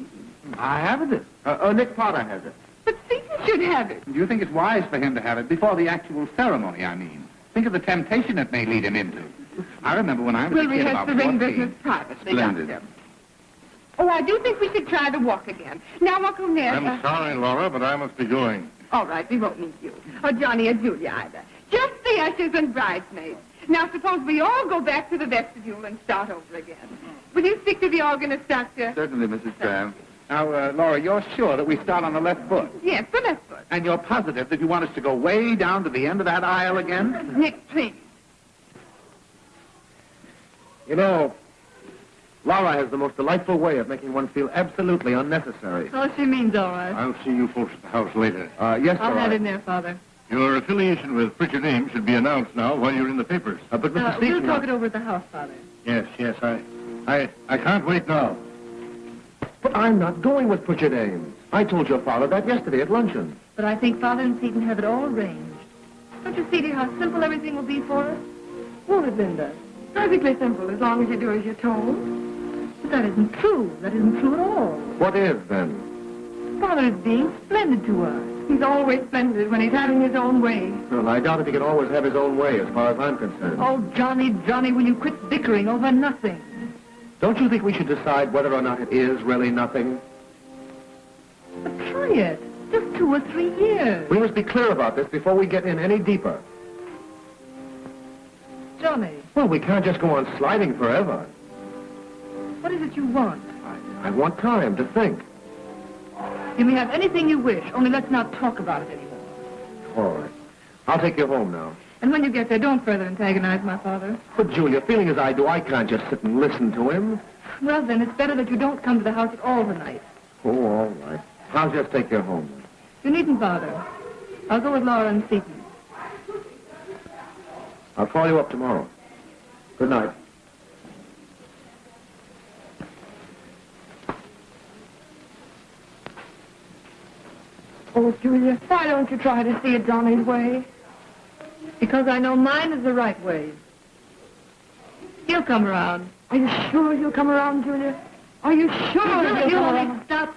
I haven't it. Uh, uh, Nick Potter has it. But Seton should have it. Do you think it's wise for him to have it before the actual ceremony, I mean? Think of the temptation it may lead him into. I remember when I was We'll a kid rehearse the ring 14. business privately, Splendid. Doctor. Oh, I do think we should try the walk again. Now, Uncle Ned. I'm uh, sorry, Laura, but I must be going. All right, we won't need you. Or Johnny or Julia either. Just the ushers and bridesmaids. Now, suppose we all go back to the vestibule and start over again. Will you speak to the organist, Doctor? Certainly, Mrs. Cram. Now, uh, Laura, you're sure that we start on the left foot? Yes, the left foot. And you're positive that you want us to go way down to the end of that aisle again? Nick, please. You know, Laura has the most delightful way of making one feel absolutely unnecessary. Oh, she means all right. I'll see you folks at the house later. Uh, yes, I'll all head right. in there, Father. Your affiliation with Pritchard Ames should be announced now while you're in the papers. Uh, but Mr. Uh, we'll talk it over at the house, Father. Yes, yes, I, I, I can't wait now. But I'm not going with Pritchard Ames. I told your father that yesterday at luncheon. But I think Father and Seton have it all arranged. Don't you see, dear, how simple everything will be for us? Won't it, Linda? Perfectly simple, as long as you do as you're told. But that isn't true. That isn't true at all. What is, then? Father is being splendid to us. He's always splendid when he's having his own way. Well, I doubt if he can always have his own way, as far as I'm concerned. Oh, Johnny, Johnny, will you quit bickering over nothing? Don't you think we should decide whether or not it is really nothing? But try it. Just two or three years. We must be clear about this before we get in any deeper. Johnny, Well, we can't just go on sliding forever. what is it you want? I, I want time to think. You may have anything you wish, only let's not talk about it anymore. All right. I'll take you home now. And when you get there, don't further antagonize my father. But, Julia, feeling as I do, I can't just sit and listen to him. Well, then, it's better that you don't come to the house at all tonight. Oh, all right. I'll just take you home. You needn't bother. I'll go with Laura and Seton. I'll call you up tomorrow. Good night. Oh, Julia, why don't you try to see it Johnny's way? Because I know mine is the right way. He'll come around. Are you sure he'll come around, Julia? Are you sure he'll you come only around? stop.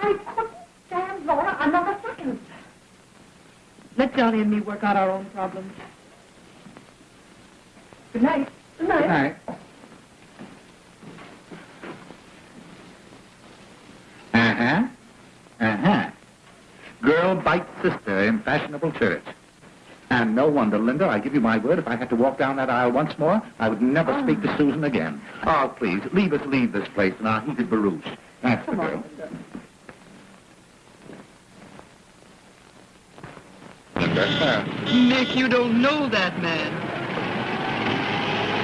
I couldn't stand Laura another second. Let Johnny and me work out our own problems. Good night. Good night. Good night. Uh-huh. Uh-huh. Girl bites sister in fashionable church. And no wonder, Linda, I give you my word, if I had to walk down that aisle once more, I would never speak to Susan again. Oh, please, leave us leave this place in our heated barouche. That's the girl. Linda, Nick, you don't know that man.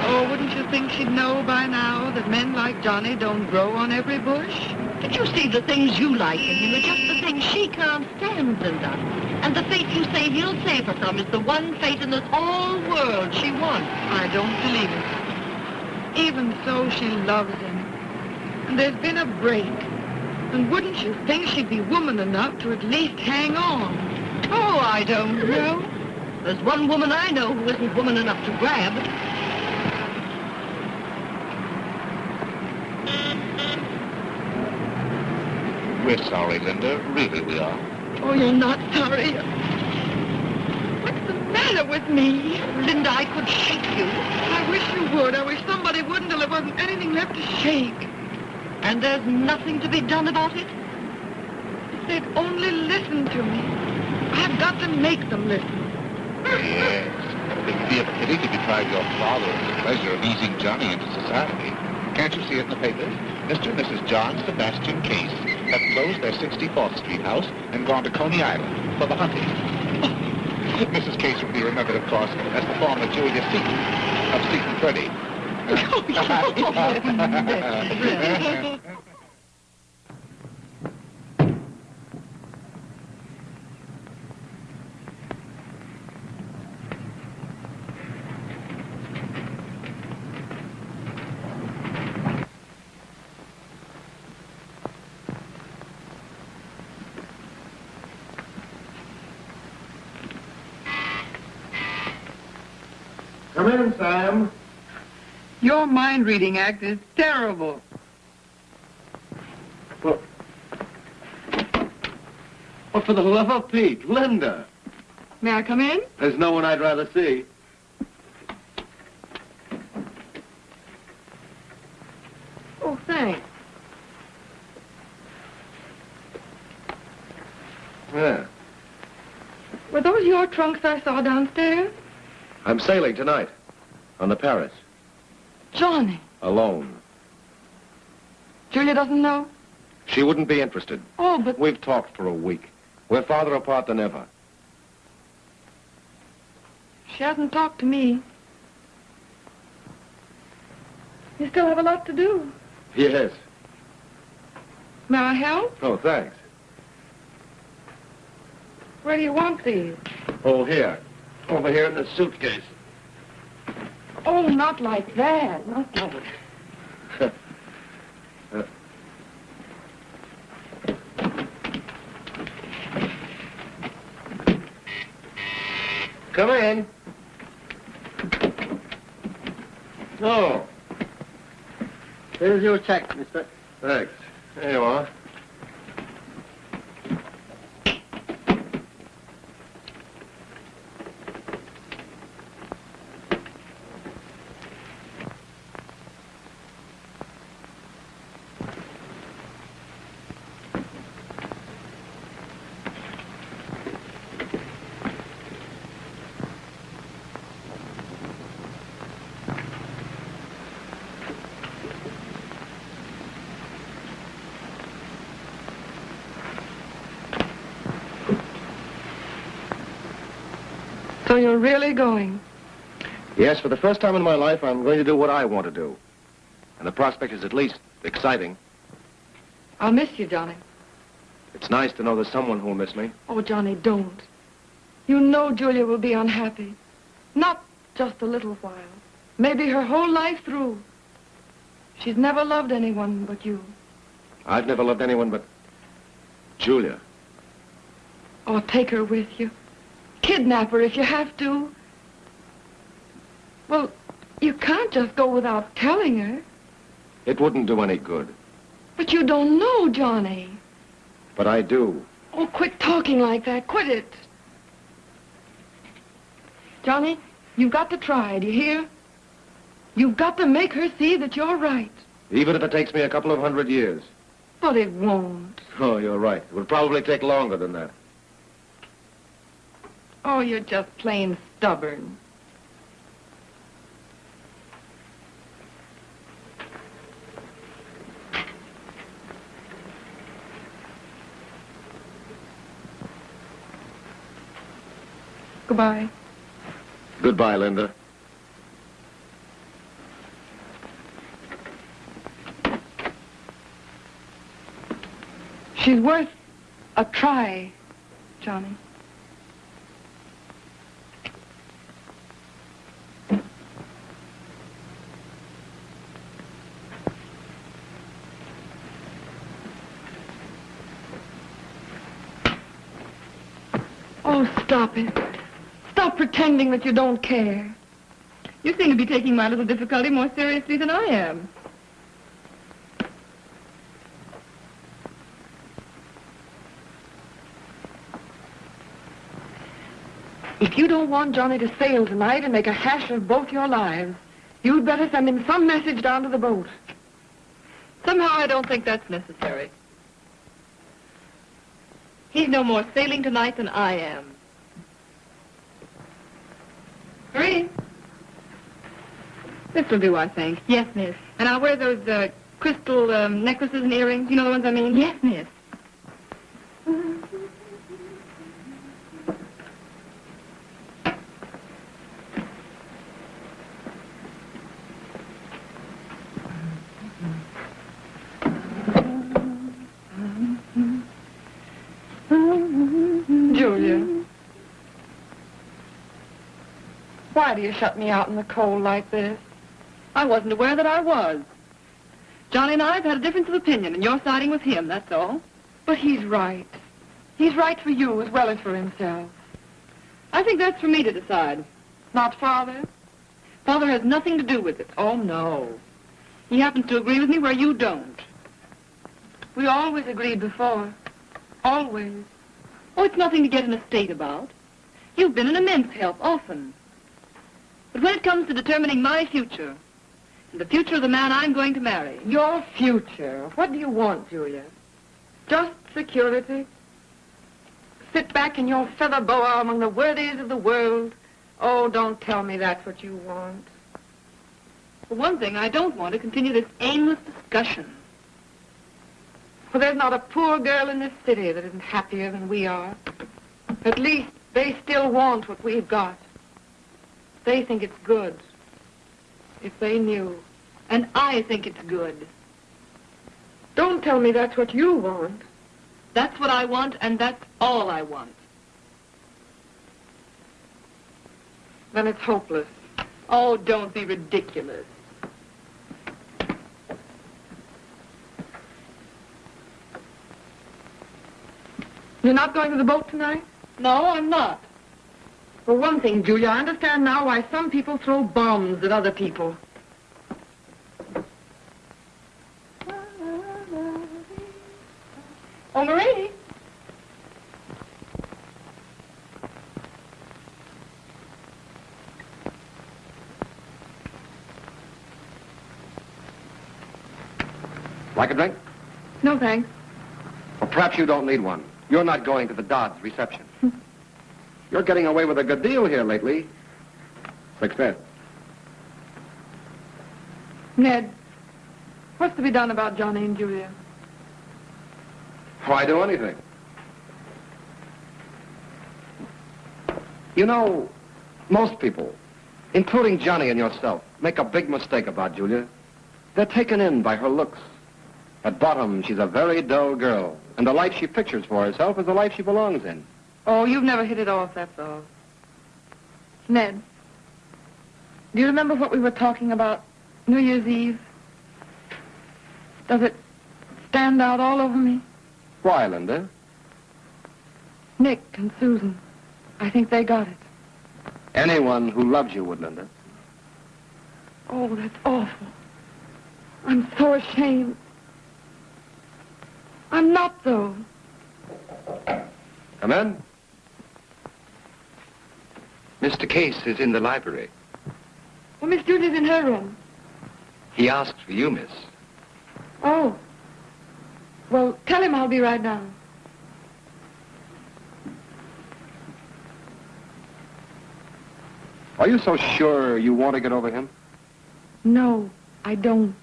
Oh, wouldn't you think she'd know by now that men like Johnny don't grow on every bush? Did you see the things you like in him are just the things she can't stand, Linda? And the fate you say he'll save her from is the one fate in this whole world she wants. I don't believe it. Even so, she loves him. And there's been a break. And wouldn't you think she'd be woman enough to at least hang on? Oh, I don't know. There's one woman I know who isn't woman enough to grab. We're sorry, Linda. Really, we are. Oh, you're not sorry. What's the matter with me? Linda, I could shake you. I wish you would. I wish somebody would until there wasn't anything left to shake. And there's nothing to be done about it? If they'd only listen to me. I've got to make them listen. Yes. It would be a pity to deprive your father of the pleasure of easing Johnny into society. Can't you see it in the papers? Mr. and Mrs. John Sebastian Case have closed their 64th Street house and gone to Coney Island for the hunting. Mrs. Case will be remembered, of course, as the former Julia Seton of Seton 30. Your mind-reading act is terrible. Well, well, for the love of Pete, Linda. May I come in? There's no one I'd rather see. Oh, thanks. Yeah. Were those your trunks I saw downstairs? I'm sailing tonight on the Paris, Johnny. alone. Julia doesn't know? She wouldn't be interested. Oh, but We've talked for a week. We're farther apart than ever. she hasn't talked to me. You still have a lot to do. Yes. May I help? Oh, thanks. Where do you want these? Oh, here. Over here in the suitcase. Oh, not like that. Not like uh, Come in. Oh, Here's your check, mister. thanks. There you are. So you're really going? Yes, for the first time in my life, I'm going to do what I want to do. And the prospect is at least exciting. I'll miss you, Johnny. It's nice to know there's someone who'll miss me. Oh, Johnny, don't. You know Julia will be unhappy. Not just a little while. Maybe her whole life through. She's never loved anyone but you. I've never loved anyone but Julia. Oh, take her with you. Kidnap her if you have to. Well, you can't just go without telling her. It wouldn't do any good. But you don't know, Johnny. But I do. Oh, quit talking like that. Quit it. Johnny, you've got to try, do you hear? You've got to make her see that you're right. Even if it takes me a couple of hundred years. But it won't. Oh, you're right. It would probably take longer than that. Oh, you're just plain stubborn. Goodbye. Goodbye, Linda. She's worth a try, Johnny. Oh, stop it. Stop pretending that you don't care. You seem to be taking my little difficulty more seriously than I am. If you don't want Johnny to sail tonight and make a hash of both your lives, you'd better send him some message down to the boat. Somehow I don't think that's necessary. He's no more sailing tonight than I am. Marie. This'll do, I think. Yes, miss. And I'll wear those uh, crystal um, necklaces and earrings. You know the ones I mean? Yes, miss. Julia. Why do you shut me out in the cold like this? I wasn't aware that I was. Johnny and I have had a difference of opinion, and you're siding with him, that's all. But he's right. He's right for you as well as for himself. I think that's for me to decide. Not father? Father has nothing to do with it. Oh, no. He happens to agree with me where you don't. We always agreed before. Always. Oh, it's nothing to get in a state about. You've been an immense help, often. But when it comes to determining my future, and the future of the man I'm going to marry, Your future. What do you want, Julia? Just security? Sit back in your feather boa among the worthies of the world? Oh, don't tell me that's what you want. for one thing, I don't want to continue this aimless discussion. Well, there's not a poor girl in this city that isn't happier than we are. At least they still want what we've got. They think it's good. If they knew. And I think it's good. Don't tell me that's what you want. That's what I want, and that's all I want. Then it's hopeless. Oh, don't be ridiculous. You're not going to the boat tonight? No, I'm not. For one thing, Julia, I understand now why some people throw bombs at other people. Oh, Marie. Like a drink? No, thanks. Well, perhaps you don't need one. You're not going to the Dodds reception. You're getting away with a good deal here lately. Success. Ned, what's to be done about Johnny and Julia? Why do anything? You know, most people, including Johnny and yourself, make a big mistake about Julia. They're taken in by her looks. At bottom, she's a very dull girl, and the life she pictures for herself is the life she belongs in. Oh, you've never hit it off, that's all. Ned, do you remember what we were talking about New Year's Eve? Does it stand out all over me? Why, Linda? Nick and Susan. I think they got it. Anyone who loves you would, Linda. Oh, that's awful. I'm so ashamed. I'm not, though. Come in. Mr. Case is in the library. Well, Miss Julia's in her room. He asked for you, miss. Oh. Well, tell him I'll be right down. Are you so sure you want to get over him? No, I don't.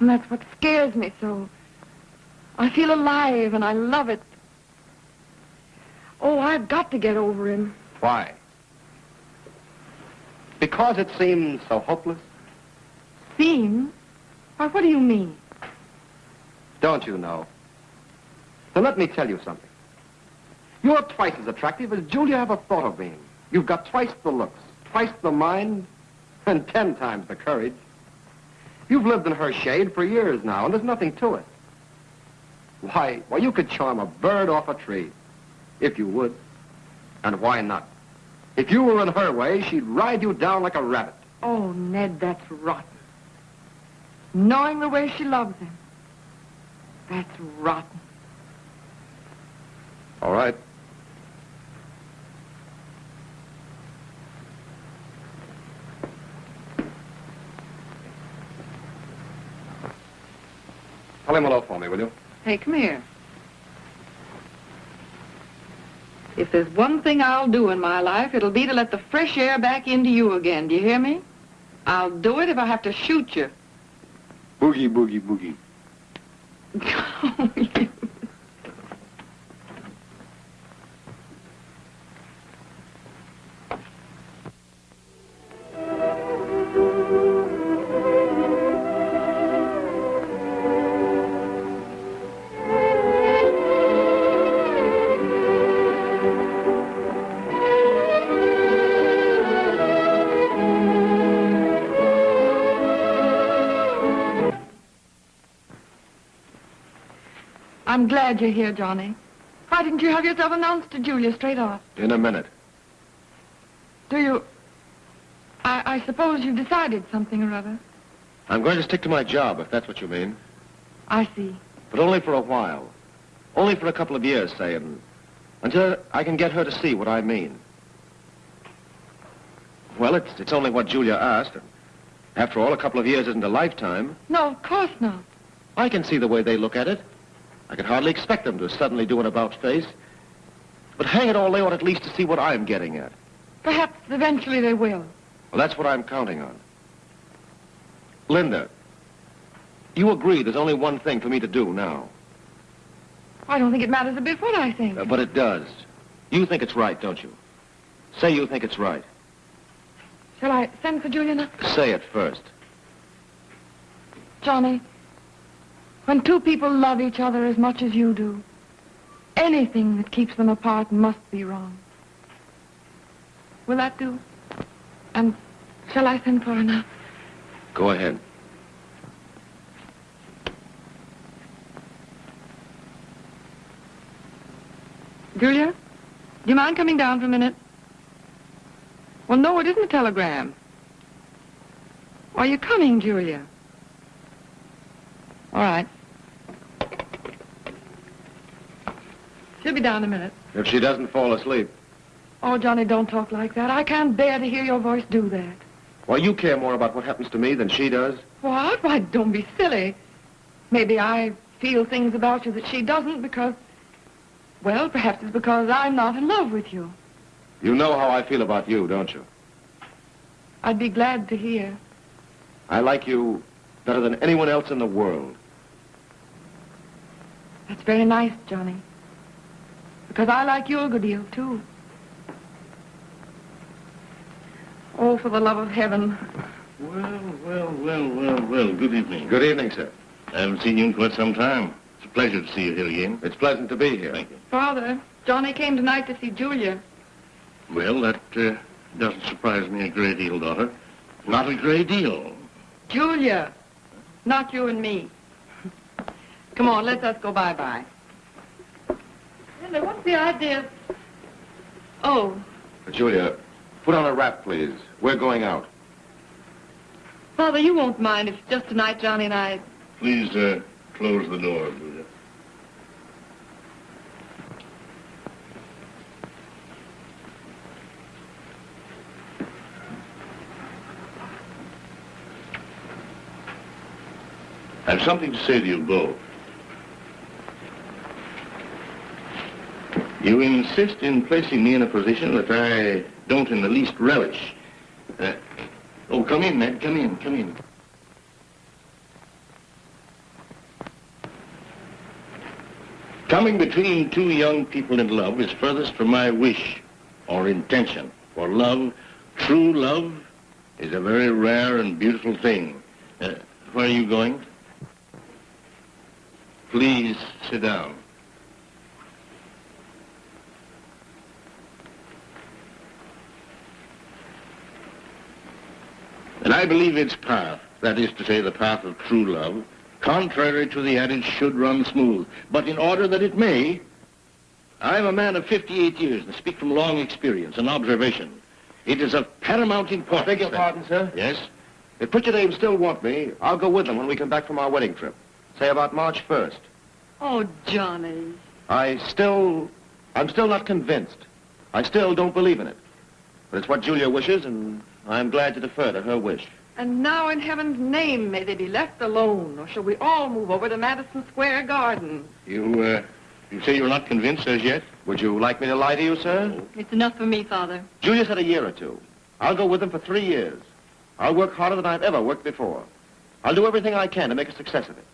And that's what scares me so. I feel alive and I love it. Oh, I've got to get over him. Why? Because it seems so hopeless? Seem? Why, what do you mean? Don't you know? Then let me tell you something. You're twice as attractive as Julia ever thought of being. You've got twice the looks, twice the mind, and ten times the courage. You've lived in her shade for years now, and there's nothing to it. Why, why, you could charm a bird off a tree, if you would. And why not? If you were in her way, she'd ride you down like a rabbit. Oh, Ned, that's rotten. Knowing the way she loves him. That's rotten. All right. Tell him hello for me, will you? Hey, come here. If there's one thing I'll do in my life, it'll be to let the fresh air back into you again. Do you hear me? I'll do it if I have to shoot you. Boogie, boogie, boogie. I'm glad you're here, Johnny. Why didn't you have yourself announced to Julia straight off? In a minute. Do you... I, I suppose you've decided something or other. I'm going to stick to my job, if that's what you mean. I see. But only for a while. Only for a couple of years, say, and until I can get her to see what I mean. Well, it's, it's only what Julia asked. and After all, a couple of years isn't a lifetime. No, of course not. I can see the way they look at it. I could hardly expect them to suddenly do an about-face. But hang it all, they ought at least to see what I'm getting at. Perhaps eventually they will. Well, that's what I'm counting on. Linda, You agree there's only one thing for me to do now. I don't think it matters a bit what I think. Uh, but it does. You think it's right, don't you? Say you think it's right. Shall I send for Julia now? Say it first. Johnny, when two people love each other as much as you do, anything that keeps them apart must be wrong. Will that do? And shall I send for her now? Go ahead. Julia, do you mind coming down for a minute? Well, no, it isn't a telegram. Are you coming, Julia? All right. She'll be down in a minute. If she doesn't fall asleep. Oh, Johnny, don't talk like that. I can't bear to hear your voice do that. Why, you care more about what happens to me than she does. What? Why, don't be silly. Maybe I feel things about you that she doesn't because, well, perhaps it's because I'm not in love with you. You know how I feel about you, don't you? I'd be glad to hear. I like you better than anyone else in the world. That's very nice, Johnny. Because I like you a good deal, too. Oh, for the love of heaven. Well, well, well, well, well. Good evening. Good evening, sir. I haven't seen you in quite some time. It's a pleasure to see you here again. It's pleasant to be here. Thank you. Father, Johnny came tonight to see Julia. Well, that uh, doesn't surprise me a great deal, daughter. Not a great deal. Julia, not you and me. Come on, let us go bye-bye. Linda, what's the idea? Oh, Julia, put on a wrap, please. We're going out. Father, you won't mind if just tonight Johnny and I... Please uh, close the door, Julia. I have something to say to you both. Insist in placing me in a position that I don't in the least relish. Uh, oh, come in, Ned. Come in, come in. Coming between two young people in love is furthest from my wish or intention. For love, true love, is a very rare and beautiful thing. Uh, where are you going? Please sit down. And I believe its path, that is to say the path of true love, contrary to the adage should run smooth. But in order that it may, I'm a man of 58 years and speak from long experience and observation. It is of paramount importance. Beg your pardon, sir? Yes? If Pritchard Ames still want me, I'll go with them when we come back from our wedding trip. Say about March 1st. Oh, Johnny. I still... I'm still not convinced. I still don't believe in it. But it's what Julia wishes, and I'm glad to defer to her wish. And now in heaven's name may they be left alone, or shall we all move over to Madison Square Garden? You, uh, you say you're not convinced as yet? Would you like me to lie to you, sir? It's enough for me, Father. Julia said a year or two. I'll go with them for three years. I'll work harder than I've ever worked before. I'll do everything I can to make a success of it.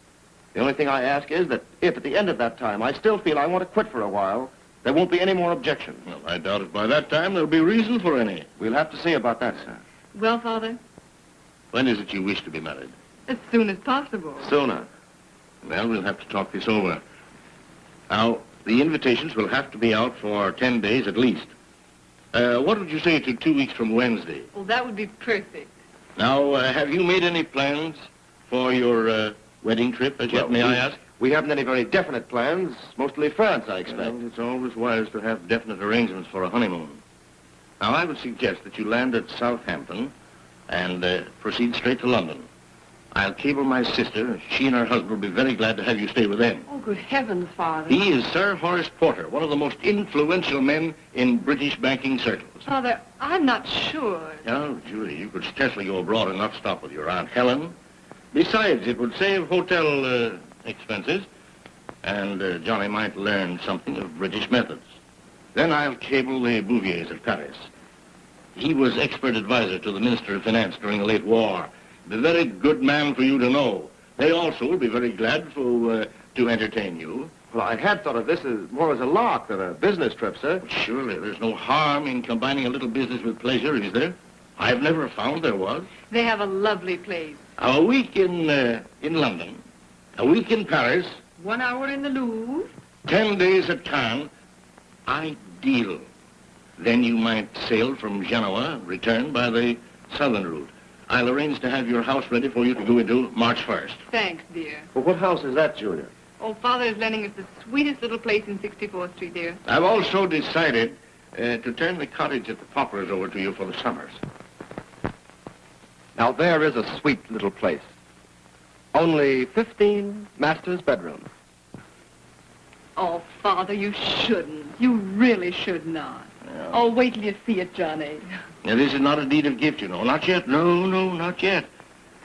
The only thing I ask is that if at the end of that time I still feel I want to quit for a while, there won't be any more objections. Well, I doubt if by that time there'll be reason for any. We'll have to see about that, sir. Well, Father, When is it you wish to be married? As soon as possible. Sooner. Well, we'll have to talk this over. Now, the invitations will have to be out for 10 days at least. Uh, what would you say to two weeks from Wednesday? Well, that would be perfect. Now, uh, have you made any plans for your uh, wedding trip as yet, Well, may I ask? We haven't any very definite plans. Mostly France, I expect. Well, it's always wise to have definite arrangements for a honeymoon. Now, I would suggest that you land at Southampton and uh, proceed straight to London. I'll cable my sister. She and her husband will be very glad to have you stay with them. Oh, good heavens, Father. He is Sir Horace Porter, one of the most influential men in British banking circles. Father, I'm not sure. Now, Julie, you could scarcely go abroad and not stop with your Aunt Helen. Besides, it would save hotel uh, expenses, and uh, Johnny might learn something of British methods. Then I'll cable the Bouviers at Paris. He was expert advisor to the Minister of Finance during the late war. The very good man for you to know. They also will be very glad to, uh, to entertain you. Well, I had thought of this as more as a lark than a business trip, sir. Surely there's no harm in combining a little business with pleasure, is there? I've never found there was. They have a lovely place. A week in, uh, in London, a week in Paris, One hour in the Louvre. ten days at Cannes. Ideal. Then you might sail from Genoa, return by the southern route. I'll arrange to have your house ready for you to go into March 1st. Thanks, dear. Well, what house is that, Julia? Oh, Father is lending us the sweetest little place in 64th Street, dear. I've also decided uh, to turn the cottage at the Poplars over to you for the summers. Now, there is a sweet little place. Only 15 master's bedrooms. Oh, Father, you shouldn't. You really should not. Oh, wait till you see it, Johnny. Now, this is not a deed of gift, you know. Not yet. No, no, not yet.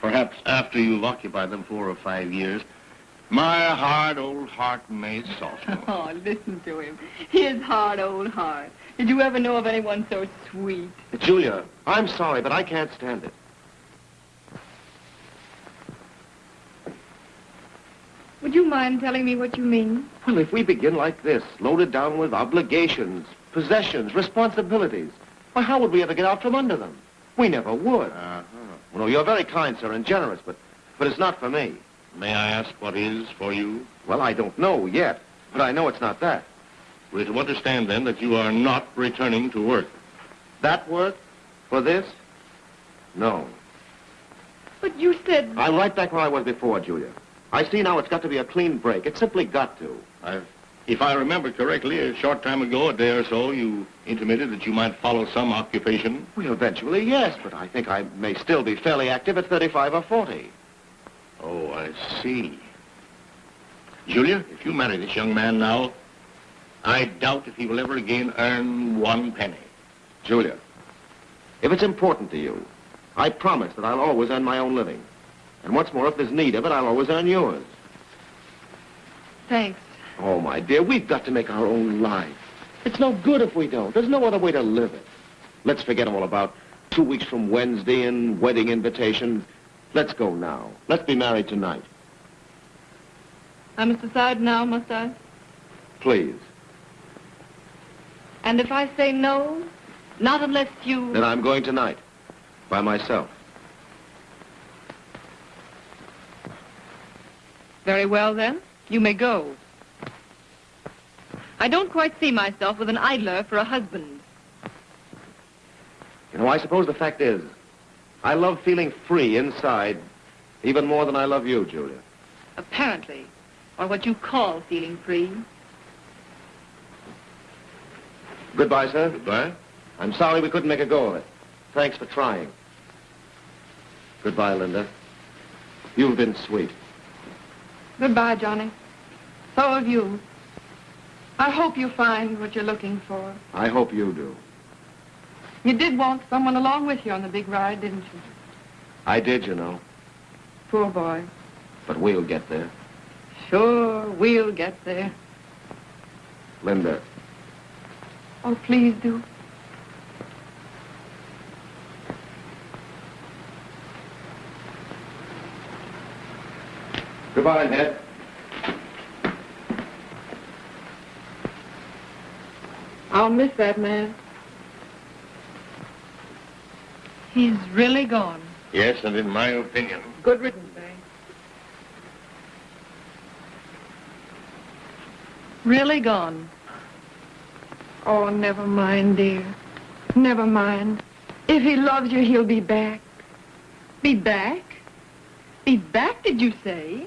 Perhaps after you've occupied them four or five years, my hard old heart may soften. Oh, listen to him. His hard old heart. Did you ever know of anyone so sweet? Julia, I'm sorry, but I can't stand it. Would you mind telling me what you mean? Well, if we begin like this, loaded down with obligations, possessions, responsibilities, why, how would we ever get out from under them? We never would. Uh-huh. Well, no, you're very kind, sir, and generous, but, but it's not for me. May I ask what is for you? Well, I don't know yet, but I know it's not that. We're to understand, then, that you are not returning to work. That work? For this? No. But you said... I'm right back where I was before, Julia. I see now it's got to be a clean break. It's simply got to. I've, if I remember correctly, a short time ago, a day or so, you intimated that you might follow some occupation. Well, eventually, yes, but I think I may still be fairly active at 35 or 40. Oh, I see. Julia, if you marry this young man now, I doubt if he will ever again earn one penny. Julia, if it's important to you, I promise that I'll always earn my own living. And what's more, if there's need of it, I'll always earn yours. Thanks. Oh, my dear, we've got to make our own life. It's no good if we don't. There's no other way to live it. Let's forget all about two weeks from Wednesday and wedding invitations. Let's go now. Let's be married tonight. I must decide now, must I? Please. And if I say no, not unless you... Then I'm going tonight. By myself. Very well, then. You may go. I don't quite see myself with an idler for a husband. You know, I suppose the fact is, I love feeling free inside even more than I love you, Julia. Apparently. Or what you call feeling free. Goodbye, sir. Goodbye. I'm sorry we couldn't make a go of it. Thanks for trying. Goodbye, Linda. You've been sweet. Goodbye, Johnny. So have you. I hope you find what you're looking for. I hope you do. You did want someone along with you on the big ride, didn't you? I did, you know. Poor boy. But we'll get there. Sure, we'll get there. Linda, Oh, please do. Goodbye, Ned. I'll miss that man. He's really gone. Yes, and in my opinion, Good riddance, eh? Really gone. Oh, never mind, dear. Never mind. If he loves you, he'll be back. Be back? Be back, did you say?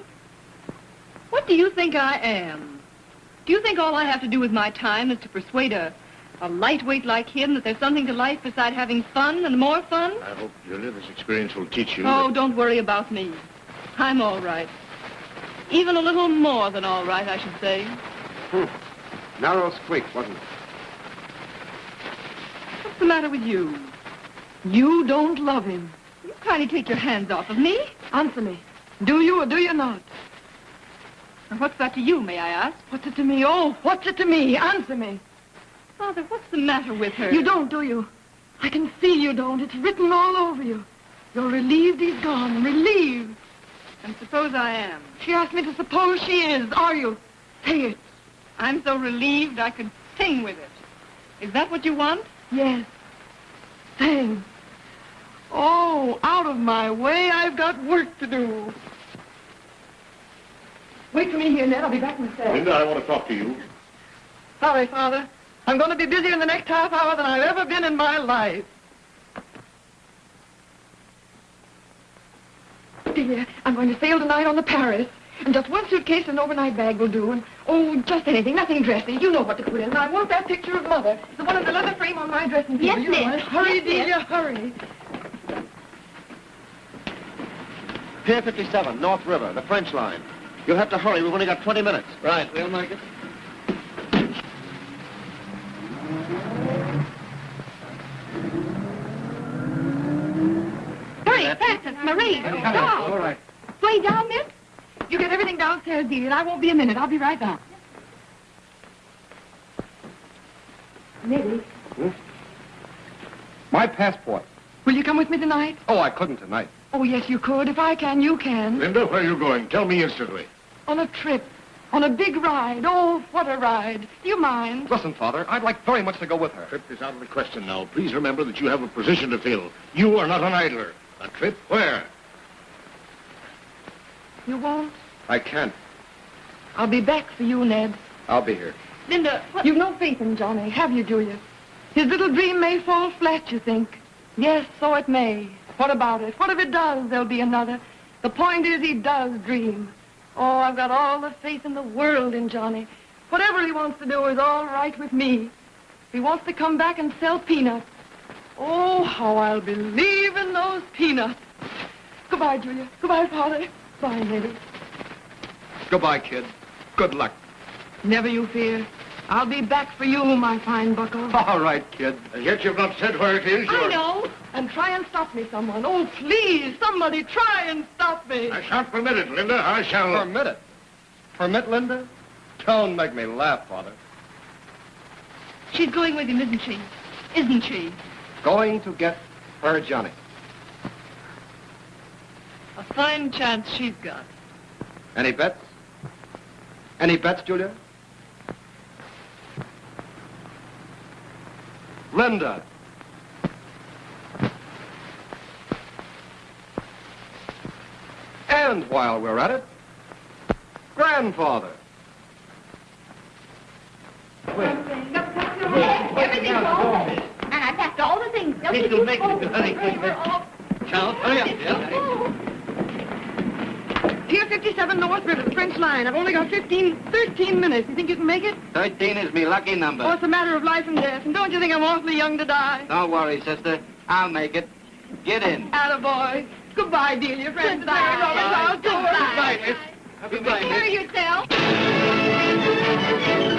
What do you think I am? Do you think all I have to do with my time is to persuade a, a lightweight like him that there's something to life beside having fun and more fun? I hope, Julia, this experience will teach you. Oh, that- don't worry about me. I'm all right. Even a little more than all right, I should say. Hmm. Narrow squeak, wasn't it? What's the matter with you? You don't love him. You kindly take your hands off of me. Answer me. Do you or do you not? And what's that to you, may I ask? What's it to me? Oh, what's it to me? Answer me. Father, what's the matter with her? You don't, do you? I can see you don't. It's written all over you. You're relieved he's gone. Relieved. And suppose I am. She asked me to suppose she is. Are you? Say it. I'm so relieved I could sing with it. Is that what you want? Yes. Sing. Oh, out of my way. I've got work to do. Wait for me here, Ned. I'll be back in a sec. Linda, I want to talk to you. Sorry, Father. I'm going to be busier in the next half hour than I've ever been in my life. Dear, I'm going to sail tonight on the Paris. And just one suitcase and an overnight bag will do. And, oh, just anything, nothing dressy. You know what to put in. And I want that picture of Mother. The one in the leather frame on my dressing table. Yes, You miss. Hurry, Yes, miss. Delia, hurry. Pier 57, North River, the French line. You'll have to hurry. We've only got 20 minutes. Right, we'll make it. Hurry, Francis, Marie, stop. All right. Way down, miss? You get everything downstairs, Delia, and I won't be a minute. I'll be right back. Nettie. Hmm? My passport. Will you come with me tonight? Oh, I couldn't tonight. Oh, yes, you could. If I can, you can. Linda, where are you going? Tell me instantly. On a trip. On a big ride. Oh, what a ride. Do you mind? Listen, Father, I'd like very much to go with her. Trip is out of the question now. Please remember that you have a position to fill. You are not an idler. A trip where? You won't? I can't. I'll be back for you, Ned. I'll be here. Linda, what? You've no faith in Johnny, have you, Julia? His little dream may fall flat, you think. Yes, so it may. What about it? What if it does? There'll be another. The point is he does dream. Oh, I've got all the faith in the world in Johnny. Whatever he wants to do is all right with me. If he wants to come back and sell peanuts. Oh, how I'll believe in those peanuts. Goodbye, Julia. Goodbye, Father. Bye, Nettie. Goodbye, kid. Good luck. Never you fear. I'll be back for you, my fine bucko. All right, kid. And yet you've not said where it is. I You're- know. And try and stop me, someone. Oh, please, somebody try and stop me. I shan't permit it, Linda. I shall... Permit it. Permit, Linda? Don't make me laugh, Father. She's going with him, isn't she? Isn't she? Going to get her Johnny. A fine chance she's got. Any bets? Any bets, Julia? Linda. And while we're at it, grandfather. Everything's all And I packed all the things. Don't This you will make it very quick. Charles, hurry up, yeah? Pier 57 North River, the French line. I've only got 15, 13 minutes. You think you can make it? Thirteen is me lucky number. Oh, it's a matter of life and death. And don't you think I'm awfully young to die? Don't worry, sister. I'll make it. Get in. Attaboy. Goodbye, Delia. Friends, Goodbye. I'll do it. Goodbye. Goodbye, miss. Take care of yourself.